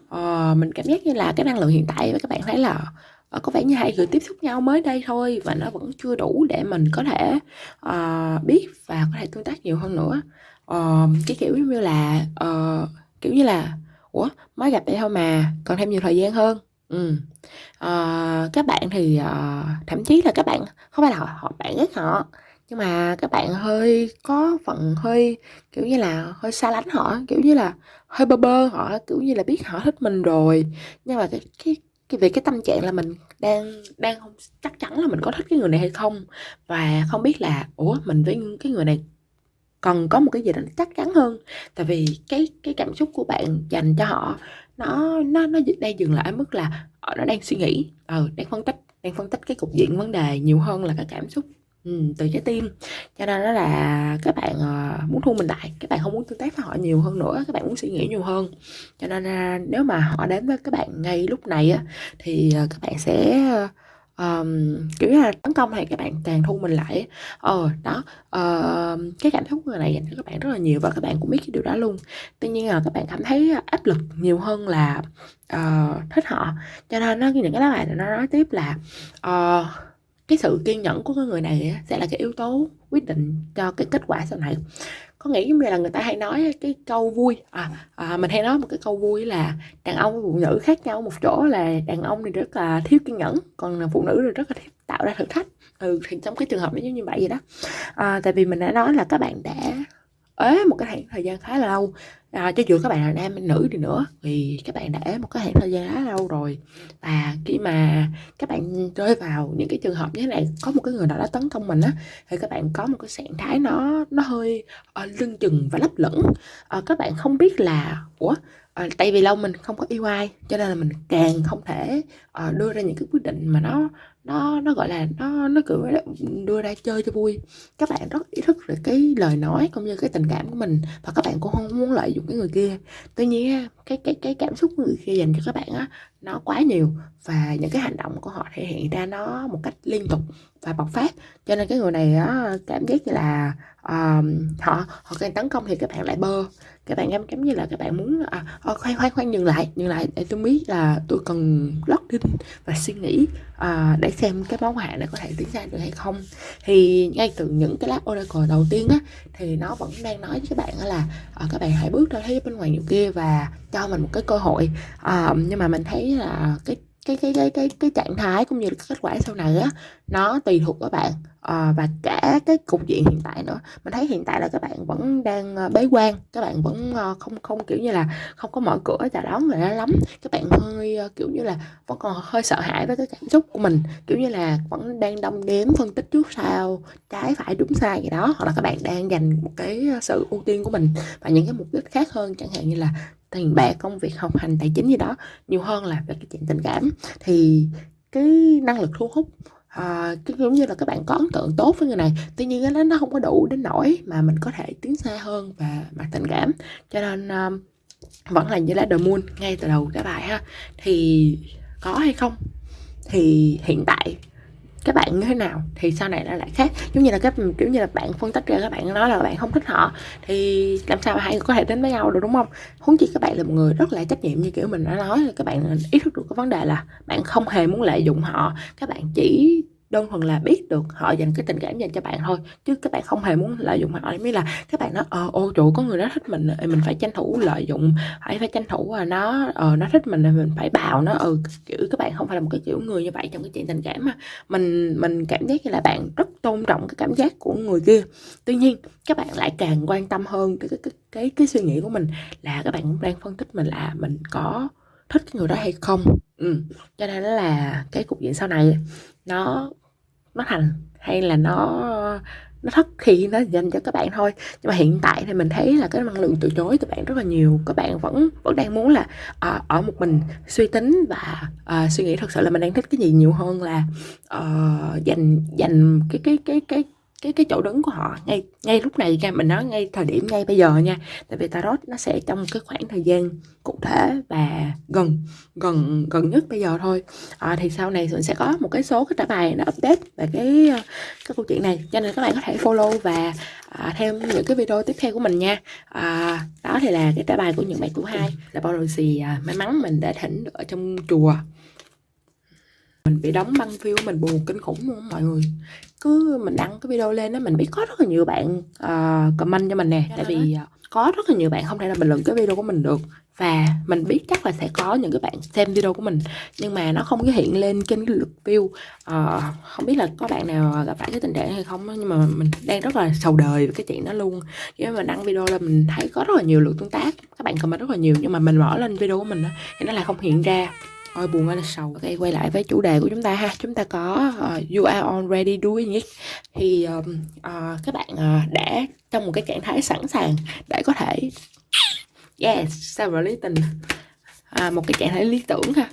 Ờ, mình cảm giác như là cái năng lượng hiện tại các bạn thấy là uh, có vẻ như hai người tiếp xúc nhau mới đây thôi và nó vẫn chưa đủ để mình có thể uh, biết và có thể tương tác nhiều hơn nữa. Uh, cái kiểu như là uh, kiểu như là ủa mới gặp đây thôi mà còn thêm nhiều thời gian hơn. Ừ. uh, các bạn thì uh, thậm chí là các bạn không phải là họ, họ bạn ghét họ nhưng mà các bạn hơi có phần hơi, kiểu như là, hơi xa lánh họ kiểu như là, hơi bơ bơ họ kiểu như là, biết họ thích mình rồi, nhưng mà cái cái cái về cái tâm trạng là mình đang đang không chắc chắn là mình có thích cái người này hay không, và không biết là, ủa, mình với cái người này cần có một cái gì đó chắc chắn hơn. Tại vì cái cái cảm xúc của bạn dành cho họ nó nó nó đang dừng lại ở mức là, ờ, nó đang suy nghĩ, ừ, đang phân tích đang phân tích cái cục diện vấn đề nhiều hơn là cái cảm xúc. Ừ, từ trái tim. Cho nên đó là các bạn, ờ, muốn thu mình lại, các bạn không muốn tương tác với họ nhiều hơn nữa, các bạn muốn suy nghĩ nhiều hơn. Cho nên, à, nếu mà họ đến với các bạn ngay lúc này á, thì, ờ, các bạn sẽ, Um, kiểu là, tấn công hay các bạn càng thu mình lại Ờ, đó, uh, cái cảm xúc người này dành cho các bạn rất là nhiều và các bạn cũng biết cái điều đó luôn. Tuy nhiên là các bạn cảm thấy áp lực nhiều hơn là, uh, thích họ. Cho nên nó những cái lá bài nó nói tiếp là, uh, cái sự kiên nhẫn của cái người này sẽ là cái yếu tố quyết định cho cái kết quả sau này. Có nghĩ giống như là người ta hay nói cái câu vui à, à mình hay nói một cái câu vui là đàn ông và phụ nữ khác nhau một chỗ là đàn ông thì rất là thiếu kiên nhẫn còn phụ nữ thì rất là thiếu tạo ra thử thách. Ừ thì trong cái trường hợp nó giống như vậy vậy đó. À, tại vì mình đã nói là các bạn đã ế một cái khoảng thời gian khá là lâu. À, cho dù các bạn là nam hay nữ đi nữa thì các bạn đã ế một cái khoảng thời gian khá lâu rồi. Và khi mà các bạn rơi vào những cái trường hợp như thế này có một cái người nào đó tấn công mình á thì các bạn có một cái trạng thái nó nó hơi uh, lưng chừng và lấp lửng. Uh, các bạn không biết là ủa uh, tại vì lâu mình không có yêu ai cho nên là mình càng không thể uh, đưa ra những cái quyết định mà nó nó nó, gọi là, nó nó kiểu đưa ra chơi cho vui. Các bạn rất ý thức về cái lời nói cũng như cái tình cảm của mình và các bạn cũng không muốn lợi dụng cái người kia. Tuy nhiên cái cái cái cảm xúc của người kia dành cho các bạn á nó quá nhiều và những cái hành động của họ thể hiện ra nó một cách liên tục và bộc phát. Cho nên cái người này á cảm giác như là uh, họ họ càng tấn công thì các bạn lại bơ. Các bạn em cảm như là các bạn muốn à, à, khoan khoan khoan dừng lại dừng lại để tôi biết là tôi cần lót đinh và suy nghĩ à, để xem cái món hàng này có thể tiến ra được hay không. Thì ngay từ những cái lá oracle đầu tiên á thì nó vẫn đang nói với các bạn là à, các bạn hãy bước ra thế bên ngoài nhiều kia và cho mình một cái cơ hội. À, nhưng mà mình thấy là cái cái cái cái cái cái trạng thái cũng như là kết quả sau này á nó tùy thuộc các bạn. À, và cả cái cục diện hiện tại nữa. Mình thấy hiện tại là các bạn vẫn đang ờ, bế quan các bạn vẫn ờ, không không kiểu như là không có mở cửa chào đón người đó lắm. Các bạn hơi kiểu như là vẫn còn hơi sợ hãi với cái cảm xúc của mình. Kiểu như là vẫn đang đong đếm phân tích trước sau trái phải đúng sai gì đó hoặc là các bạn đang dành một cái sự ưu tiên của mình và những cái mục đích khác hơn chẳng hạn như là tiền bạc công việc học hành tài chính gì đó nhiều hơn là về cái chuyện tình cảm. Thì cái năng lực thu hút à, cái giống như là các bạn có ấn tượng tốt với người này tuy nhiên nó nó không có đủ đến nỗi mà mình có thể tiến xa hơn và mặt tình cảm. Cho nên um, vẫn là như lá the moon ngay từ đầu cái bài ha. Thì có hay không? Thì hiện tại các bạn như thế nào thì sau này nó lại khác. Giống như là các kiểu như là bạn phân tích ra các bạn nói là bạn không thích họ, thì làm sao mà hai người có thể đến với nhau được, đúng không? Huống chi các bạn là một người rất là trách nhiệm, như kiểu mình đã nói, là các bạn ý thức được cái vấn đề là bạn không hề muốn lợi dụng họ, các bạn chỉ đơn thuần là biết được họ dành cái tình cảm dành cho bạn thôi chứ các bạn không hề muốn lợi dụng họ. Mới là các bạn nói ờ ô trụ có người đó thích mình mình phải tranh thủ lợi dụng phải phải tranh thủ là nó ờ nó thích mình thì mình phải bào nó. Ừ kiểu các bạn không phải là một cái kiểu người như vậy trong cái chuyện tình cảm mà. Mình mình cảm giác như là bạn rất tôn trọng cái cảm giác của người kia. Tuy nhiên các bạn lại càng quan tâm hơn cái cái cái cái, cái suy nghĩ của mình là các bạn cũng đang phân tích mình là mình có thích cái người đó hay không. Ừ. cho nên là cái cục diện sau này nó nó thành hay là nó nó thất khi nó dành cho các bạn thôi. Nhưng mà hiện tại thì mình thấy là cái năng lượng từ chối từ bạn rất là nhiều. Các bạn vẫn vẫn đang muốn là uh, ở một mình suy tính và uh, suy nghĩ thật sự là mình đang thích cái gì nhiều hơn là uh, dành dành cái cái cái cái cái cái chỗ đứng của họ. Ngay ngay lúc này nha mình nói ngay thời điểm ngay bây giờ nha. Tại vì tarot nó sẽ trong cái khoảng thời gian cụ thể và gần gần gần nhất bây giờ thôi. À, thì sau này mình sẽ có một cái số cái trả bài nó update về cái cái câu chuyện này. Cho nên các bạn có thể follow và à, theo những cái video tiếp theo của mình nha. À, đó thì là cái trả bài của những bạn tuổi hai. Là bao lì gì à, may mắn mình đã thỉnh ở trong chùa mình bị đóng băng view mình buồn kinh khủng luôn mọi người. Cứ mình đăng cái video lên đó mình biết có rất là nhiều bạn uh, comment cho mình nè. Tại vì uh, có rất là nhiều bạn không thể là bình luận cái video của mình được. Và mình biết chắc là sẽ có những cái bạn xem video của mình nhưng mà nó không có hiện lên trên cái lượt view. Uh, không biết là có bạn nào gặp phải cái tình trạng hay không nhưng mà mình đang rất là sầu đời với cái chuyện đó luôn. Khi mà mình đăng video là mình thấy có rất là nhiều lượt tương tác các bạn comment rất là nhiều nhưng mà mình mở lên video của mình đó, thì nó lại không hiện ra Ôi buồn ơi là sầu Ok quay lại với chủ đề của chúng ta ha. Chúng ta có uh, You are already doing it. Thì um, uh, các bạn uh, đã trong một cái trạng thái sẵn sàng Để có thể Yes, several lý tình à, Một cái trạng thái lý tưởng ha.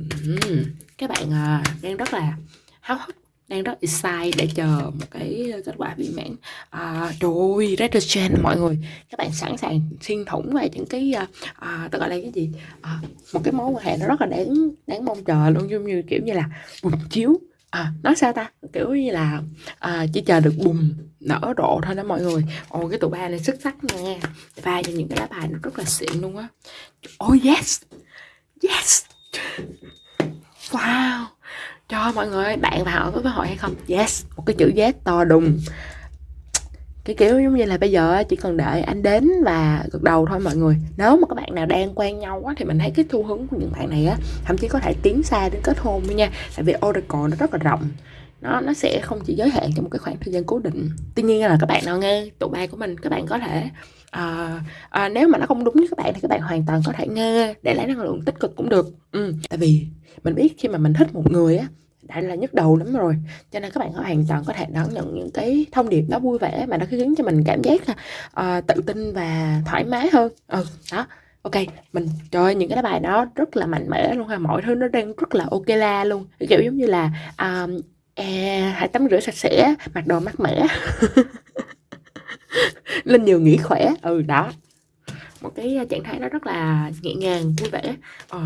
Uhm, Các bạn uh, đang rất là háo hức đang rất excited để chờ một cái ờ, kết quả viên mãn. À, rồi retrogen mọi người. Các bạn sẵn sàng xuyên thủng về những cái à, à, tôi gọi là cái gì? À, một cái mối quan hệ nó rất là đáng đáng mong chờ luôn giống như kiểu như là bùng chiếu. À, nói sao ta? Kiểu như là à, chỉ chờ được bùng nở rộ thôi đó mọi người. Ồ cái tụ ba này xuất sắc nha. Pha cho những cái lá bài nó rất là xịn luôn á. Oh yes! Yes! Wow! Cho mọi người, bạn và họ có cơ hội hay không? Yes. Một cái chữ yes to đùng. Cái kiểu giống như là bây giờ chỉ cần đợi anh đến và gật đầu thôi mọi người. Nếu mà các bạn nào đang quen nhau quá thì mình thấy cái xu hướng của những bạn này á, thậm chí có thể tiến xa đến kết hôn luôn nha. Tại vì oracle nó rất là rộng. Nó nó sẽ không chỉ giới hạn trong một cái khoảng thời gian cố định. Tuy nhiên là các bạn nào nghe tụ bài của mình, các bạn có thể à, à, nếu mà nó không đúng với các bạn thì các bạn hoàn toàn có thể nghe để lấy năng lượng tích cực cũng được. Ừ. tại vì mình biết khi mà mình thích một người á đã là nhức đầu lắm rồi. Cho nên các bạn hoàn toàn có thể đón nhận những cái thông điệp đó vui vẻ mà nó khiến cho mình cảm giác uh, tự tin và thoải mái hơn. Ừ đó. Ok mình trời những cái bài đó rất là mạnh mẽ luôn ha. Mọi thứ nó đang rất là ok la luôn. Kiểu giống như là um, à, hãy tắm rửa sạch sẽ mặc đồ mát mẻ. lên nhiều nghỉ khỏe. Ừ đó. Một cái ờ, trạng thái đó rất là nhẹ nhàng vui vẻ. Ờ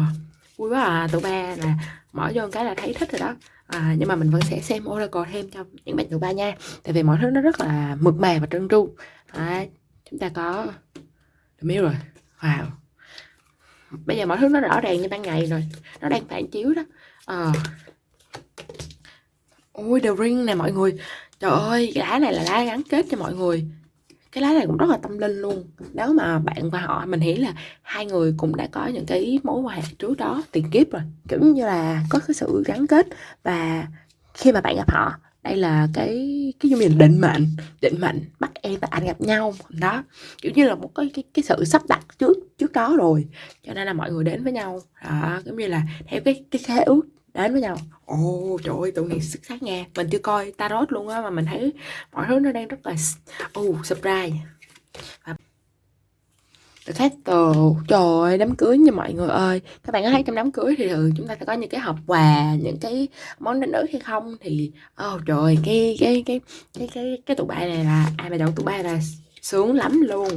vui quá à tụi ba là mở vô cái là thấy thích rồi đó. À, nhưng mà mình vẫn sẽ xem oracle thêm cho những bạn tụi ba nha. Tại vì mọi thứ nó rất là mượt mà và trơn tru. À, chúng ta có The Mirror. Wow. Bây giờ mọi thứ nó rõ ràng như ban ngày rồi. Nó đang phản chiếu đó. À. ôi The Ring nè mọi người. Trời ơi cái lá này là lá gắn kết cho mọi người cái lá này cũng rất là tâm linh luôn. Nếu mà bạn và họ mình nghĩ là hai người cũng đã có những cái mối quan hệ trước đó tiền kiếp rồi. Kiểu như là có cái sự gắn kết và khi mà bạn gặp họ đây là cái cái như là định mệnh định mệnh bắt em và anh gặp nhau. Đó kiểu như là một cái cái, cái sự sắp đặt trước trước đó rồi. Cho nên là mọi người đến với nhau. Đó giống như là theo cái cái khế ước đến với nhau. Ồ oh, trời ơi tụi này xuất sắc nha. Mình chưa coi tarot luôn á mà mình thấy mọi thứ nó đang rất là oh, surprise. Và The Castle Trời ơi, đám cưới nha mọi người ơi. Các bạn có thấy trong đám cưới thì chúng ta sẽ có những cái hộp quà Những cái món đánh ớt hay không Thì oh, trời cái cái cái cái cái cái tụ bài này là Ai mà đậu tụ bài là sướng lắm luôn.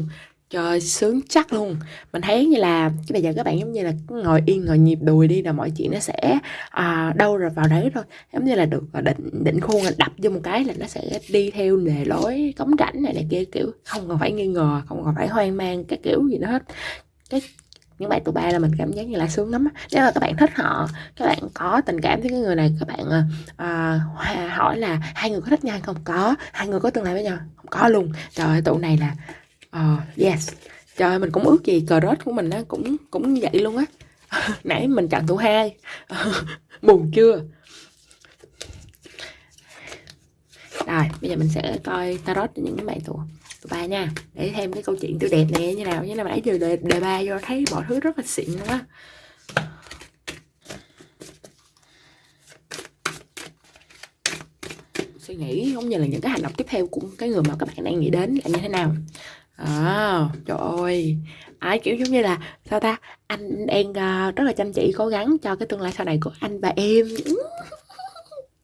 Trời sướng chắc luôn. Mình thấy như là cái bây giờ các bạn giống như là ngồi yên ngồi nhịp đùi đi là mọi chuyện nó sẽ à, đâu rồi vào đấy thôi. Giống như là được à, định định khuôn là đập vô một cái là nó sẽ đi theo lề lối cống rãnh này này kia kiểu không còn phải nghi ngờ không còn phải hoang mang cái kiểu gì nữa hết. Cái những bài tụi ba là mình cảm giác như là sướng lắm nếu mà các bạn thích họ các bạn có tình cảm với cái người này các bạn à, à hỏi là hai người có thích nhau không? Có. Hai người có tương lai với nhau? Không có luôn. Trời ơi tụi này là Ờ, yes. Trời mình cũng ước gì cờ rớt của mình á cũng cũng vậy luôn á. Nãy mình chặn thủ hai. Buồn chưa? Rồi, bây giờ mình sẽ coi tarot cho những cái bạn tụ tụ ba nha. Để thêm cái câu chuyện tươi đẹp này như nào. Như là nãy giờ đề, đề ba vô thấy mọi thứ rất là xịn luôn á. suy nghĩ cũng như là những cái hành động tiếp theo của cái người mà các bạn đang nghĩ đến là như thế nào À, trời ơi, ai kiểu giống như là sao ta? Anh đang uh, rất là chăm chỉ cố gắng cho cái tương lai sau này của anh và em.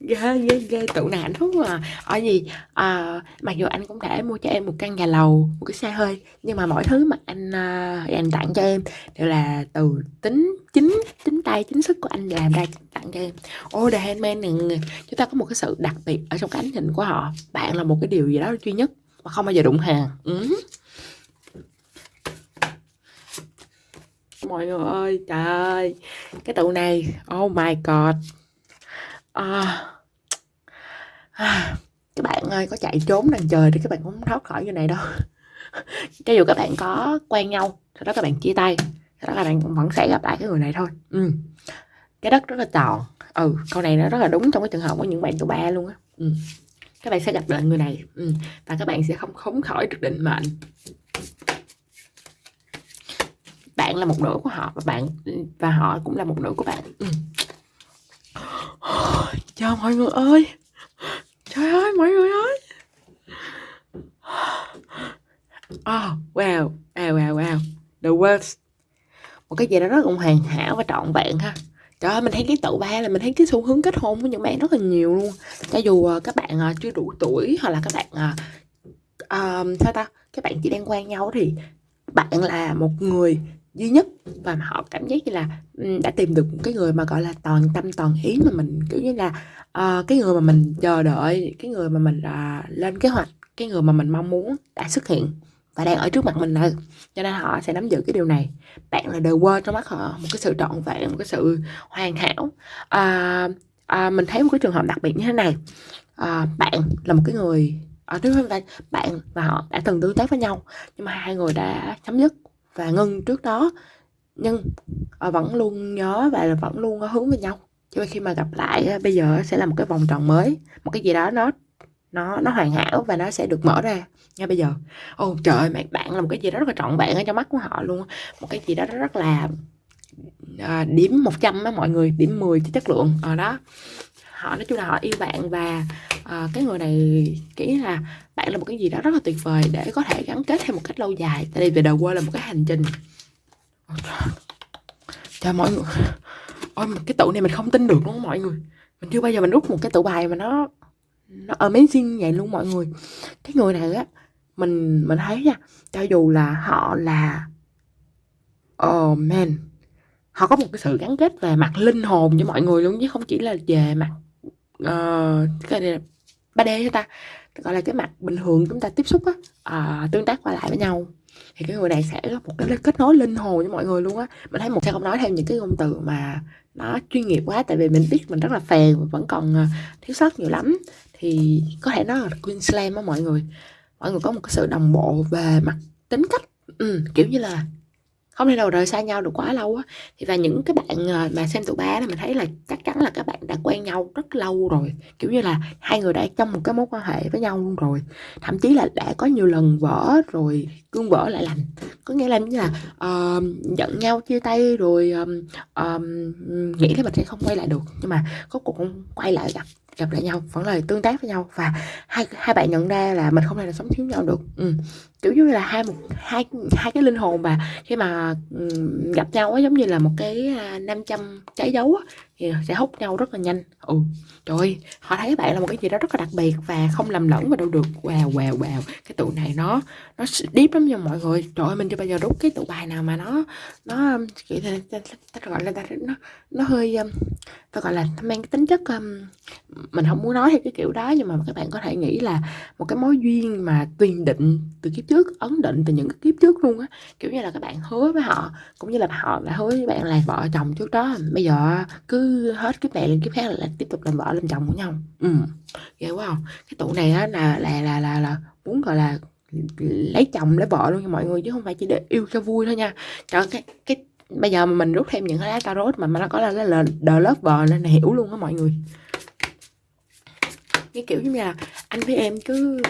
ghê ghê ghê tụ này hạnh phúc mà ở gì à, mặc dù anh cũng đã mua cho em một căn nhà lầu một cái xe hơi nhưng mà mọi thứ mà anh uh, anh tặng cho em đều là từ tính chính chính tay chính sức của anh làm ra tặng cho em ô oh, The Handman này chúng ta có một cái sự đặc biệt ở trong cái ánh nhìn của họ bạn là một cái điều gì đó duy nhất mà không bao giờ đụng hàng ừ. Mọi người ơi. Trời ơi cái tụ này oh my god. À, à, các bạn ơi có chạy trốn đằng trời thì các bạn cũng thoát khỏi như này đâu. Cho dù các bạn có quen nhau sau đó các bạn chia tay sau đó các bạn vẫn sẽ gặp lại cái người này thôi. Ừ. cái đất rất là tròn. Ừ câu này nó rất là đúng trong cái trường hợp của những bạn tụ ba luôn á. Ừ. các bạn sẽ gặp lại người này. Ừ. và các bạn sẽ không khống khỏi được định mệnh bạn là một nửa của họ và bạn và họ cũng là một nửa của bạn. Ừ. chào mọi người ơi. Trời ơi mọi người ơi. Oh wow wow wow wow. The worst. Một cái gì đó rất là hoàn hảo và trọn vẹn ha. Trời ơi, mình thấy cái tụ ba là mình thấy cái xu hướng kết hôn của những bạn rất là nhiều luôn. Cho dù uh, các bạn uh, chưa đủ tuổi hoặc là các bạn uh, sao ta? Các bạn chỉ đang quen nhau thì bạn là một người duy nhất. Và họ cảm giác như là đã tìm được một cái người mà gọi là toàn tâm toàn ý mà mình kiểu như là uh, cái người mà mình chờ đợi cái người mà mình uh, lên kế hoạch cái người mà mình mong muốn đã xuất hiện và đang ở trước mặt mình rồi. Cho nên họ sẽ nắm giữ cái điều này. Bạn là đời quên trong mắt họ một cái sự trọn vẹn một cái sự hoàn hảo. Uh, à, mình thấy một cái trường hợp đặc biệt như thế này. À, bạn là một cái người ở trước bạn và họ đã từng tương tác với nhau nhưng mà hai người đã chấm dứt và ngưng trước đó. Nhưng ờ, vẫn luôn nhớ và vẫn luôn ờ, hướng với nhau. Cho khi mà gặp lại ờ, bây giờ sẽ là một cái vòng tròn mới một cái gì đó nó nó nó hoàn hảo và nó sẽ được mở ra ngay bây giờ. Ô trời ơi bạn bạn là một cái gì đó rất là trọn vẹn ở trong mắt của họ luôn một cái gì đó rất là à, điểm 100 á mọi người điểm 10 cho chất lượng ở đó họ nói chung là họ yêu bạn và uh, cái người này nghĩ là bạn là một cái gì đó rất là tuyệt vời để có thể gắn kết thêm một cách lâu dài. Tại vì về đầu qua là một cái hành trình. Cho mọi người ôi cái tụ này mình không tin được luôn mọi người. Mình chưa bao giờ mình rút một cái tụ bài mà nó nó amazing vậy luôn mọi người. Cái người này á mình mình thấy nha cho dù là họ là oh man họ có một cái sự gắn kết về mặt linh hồn với mọi người luôn chứ không chỉ là về mặt uh, cái này là 3D cho ta? Gọi là cái mặt bình thường chúng ta tiếp xúc á uh, tương tác qua lại với nhau. Thì cái người này sẽ có một cái kết nối linh hồn với mọi người luôn á. Mình thấy một sẽ không nói thêm những cái ngôn từ mà nó chuyên nghiệp quá tại vì mình biết mình rất là phèn và vẫn còn ờ, thiếu sót nhiều lắm. Thì có thể nói là Queensland á mọi người. Mọi người có một cái sự đồng bộ về mặt tính cách ừ, kiểu như là không thể nào rời xa nhau được quá lâu á. Thì và những cái bạn ờ, mà xem tụ ba là mình thấy là chắc chắn là các bạn đã quen nhau rất lâu rồi. Kiểu như là hai người đã trong một cái mối quan hệ với nhau luôn rồi. Thậm chí là đã có nhiều lần vỡ rồi cương vỡ lại lành có nghĩa là như là uh, giận nhau chia tay rồi um, um, nghĩ là mình sẽ không quay lại được. Nhưng mà có cuộc quay lại gặp gặp lại nhau vẫn là tương tác với nhau và hai hai bạn nhận ra là mình không thể là sống thiếu nhau được ừ. kiểu như là hai một hai hai cái linh hồn mà khi mà um, gặp nhau á giống như là một cái à, uh, 500 trái dấu á thì sẽ hút nhau rất là nhanh. Ừ trời ơi, họ thấy bạn là một cái gì đó rất là đặc biệt và không lầm lẫn vào đâu được. Wow wow wow cái tụ này nó nó deep lắm nha mọi người. Trời ơi mình chưa bao giờ rút cái tụ bài nào mà nó nó um, kiểu ta, ta, gọi là ta, nó nó hơi um, ta gọi là mang cái tính chất um, mình không muốn nói theo cái kiểu đó nhưng mà các bạn có thể nghĩ là một cái mối duyên mà tuyền định từ kiếp trước ấn định từ những cái kiếp trước luôn á. Kiểu như là các bạn hứa với họ cũng như là họ đã hứa với bạn là vợ chồng trước đó. Bây giờ cứ hết kiếp này lên kiếp khác là tiếp tục làm vợ làm chồng của nhau. Ừ. Ghê quá không? Cái tụ này á là là là là là muốn gọi là lấy chồng lấy vợ luôn nha mọi người chứ không phải chỉ để yêu cho vui thôi nha. Trời cái cái bây giờ mà mình rút thêm những cái lá tarot mà mà nó có là là the lover nên là hiểu luôn á mọi người. Cái kiểu như là anh với em cứ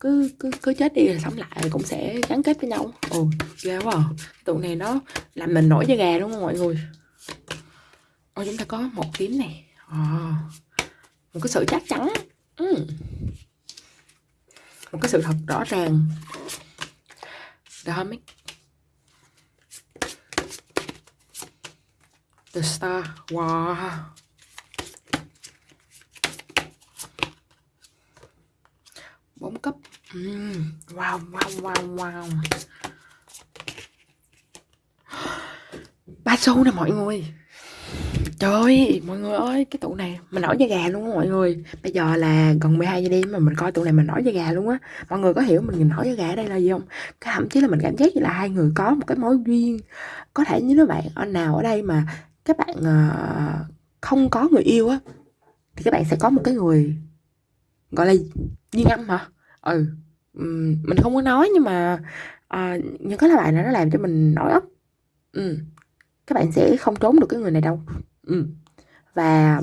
cứ cứ cứ chết đi rồi sống lại cũng sẽ gắn kết với nhau. Ồ ghê quá à. tụ này nó làm mình nổi da gà đúng không mọi người ồ chúng ta có một kiếm này à, một cái sự chắc chắn. Ừ. một cái sự thật rõ ràng. The Hermit. The Star Wow bốn cấp. Ừ. Wow wow wow wow. Ba xu nè mọi người. Trời ơi, mọi người ơi, cái tụ này mình nổi da gà luôn á mọi người. Bây giờ là gần 12 giờ đêm mà mình coi tụ này mình nổi da gà luôn á. Mọi người có hiểu mình nổi da gà ở đây là gì không? Cái thậm chí là mình cảm giác như là hai người có một cái mối duyên. Có thể như các bạn ở nào ở đây mà các bạn ờ, không có người yêu á Thì các bạn sẽ có một cái người gọi là duyên âm hả? Ừ, mình không có nói nhưng mà uh, những cái là bạn nó làm cho mình nổi ốc Ừ các bạn sẽ không trốn được cái người này đâu ừ. và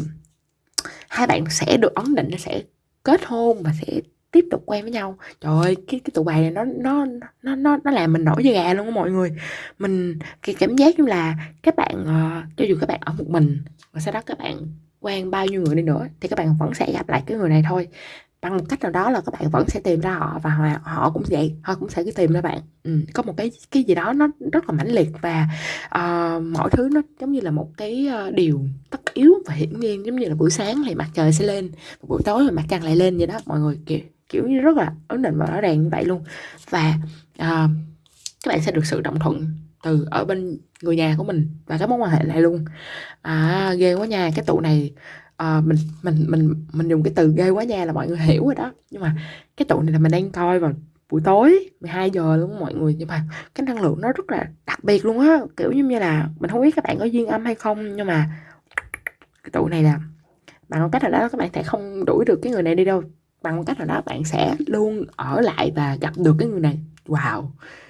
hai bạn sẽ được ấn định sẽ kết hôn và sẽ tiếp tục quen với nhau. Trời ơi cái cái tụ bài này nó nó nó nó nó làm mình nổi da gà luôn á mọi người. Mình cái cảm giác như là các bạn uh, cho dù các bạn ở một mình và sau đó các bạn quen bao nhiêu người đi nữa thì các bạn vẫn sẽ gặp lại cái người này thôi bằng một cách nào đó là các bạn vẫn sẽ tìm ra họ và họ, họ cũng vậy họ cũng sẽ cứ tìm ra bạn. Ừ, có một cái cái gì đó nó rất là mãnh liệt và uh, mọi thứ nó giống như là một cái uh, điều tất yếu và hiển nhiên giống như là buổi sáng thì mặt trời sẽ lên và buổi tối thì mặt trăng lại lên vậy đó mọi người kiểu kiểu như rất là ấn định và rõ ràng như vậy luôn. Và uh, các bạn sẽ được sự đồng thuận từ ở bên người nhà của mình và các mối quan hệ này luôn. À ghê quá nha cái tụ này à, mình mình mình mình dùng cái từ ghê quá nha là mọi người hiểu rồi đó. Nhưng mà cái tụ này là mình đang coi vào buổi tối 12 giờ luôn mọi người. Nhưng mà cái năng lượng nó rất là đặc biệt luôn á. Kiểu như là mình không biết các bạn có duyên âm hay không nhưng mà cái tụ này là bằng một cách nào đó các bạn sẽ không đuổi được cái người này đi đâu. Bằng một cách nào đó bạn sẽ luôn ở lại và gặp được cái người này wow.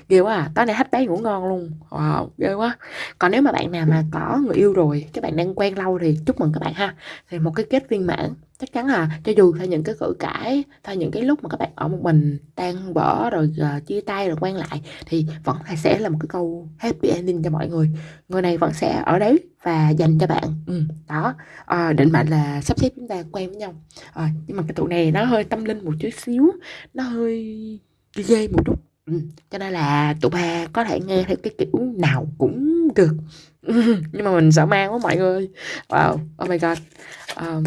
Ghê quá à. Tối nay hết bé ngủ ngon luôn. Wow ghê quá. Còn nếu mà bạn nào mà có người yêu rồi các bạn đang quen lâu thì chúc mừng các bạn ha. Thì một cái kết viên mãn. Chắc chắn là cho dù theo những cái cự cãi theo những cái lúc mà các bạn ở một mình tan vỡ rồi uh, chia tay rồi quen lại thì vẫn là sẽ là một cái câu happy ending cho mọi người. Người này vẫn sẽ ở đấy và dành cho bạn. Ừ, đó. À, định mệnh là sắp xếp chúng ta quen với nhau. À, nhưng mà cái tụ này nó hơi tâm linh một chút xíu nó hơi ghê một chút ừ, cho nên là tụi ba có thể nghe theo cái kiểu nào cũng được. Nhưng mà mình sợ mang quá mọi người. Wow oh my god. Um,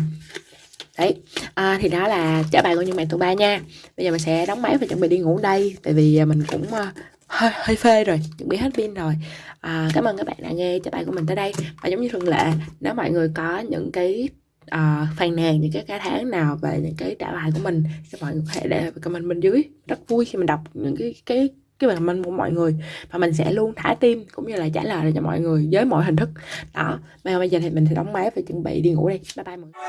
đấy à, thì đó là trả bài của những bạn tụi ba nha. Bây giờ mình sẽ đóng máy và chuẩn bị đi ngủ đây tại vì à, mình cũng uh, hơi hơi phê rồi chuẩn bị hết pin rồi. À, cảm ơn các bạn đã nghe trả bài của mình tới đây. Và giống như thường lệ nếu mọi người có những cái uh, phàn nàn những cái cái tháng nào về những cái trả bài của mình thì mọi người có thể để comment bên dưới. Rất vui khi mình đọc những cái cái cái bài comment của mọi người. Và mình sẽ luôn thả tim cũng như là trả lời cho mọi người với mọi hình thức. Đó bây giờ thì mình sẽ đóng máy và chuẩn bị đi ngủ đi bye bye mọi người.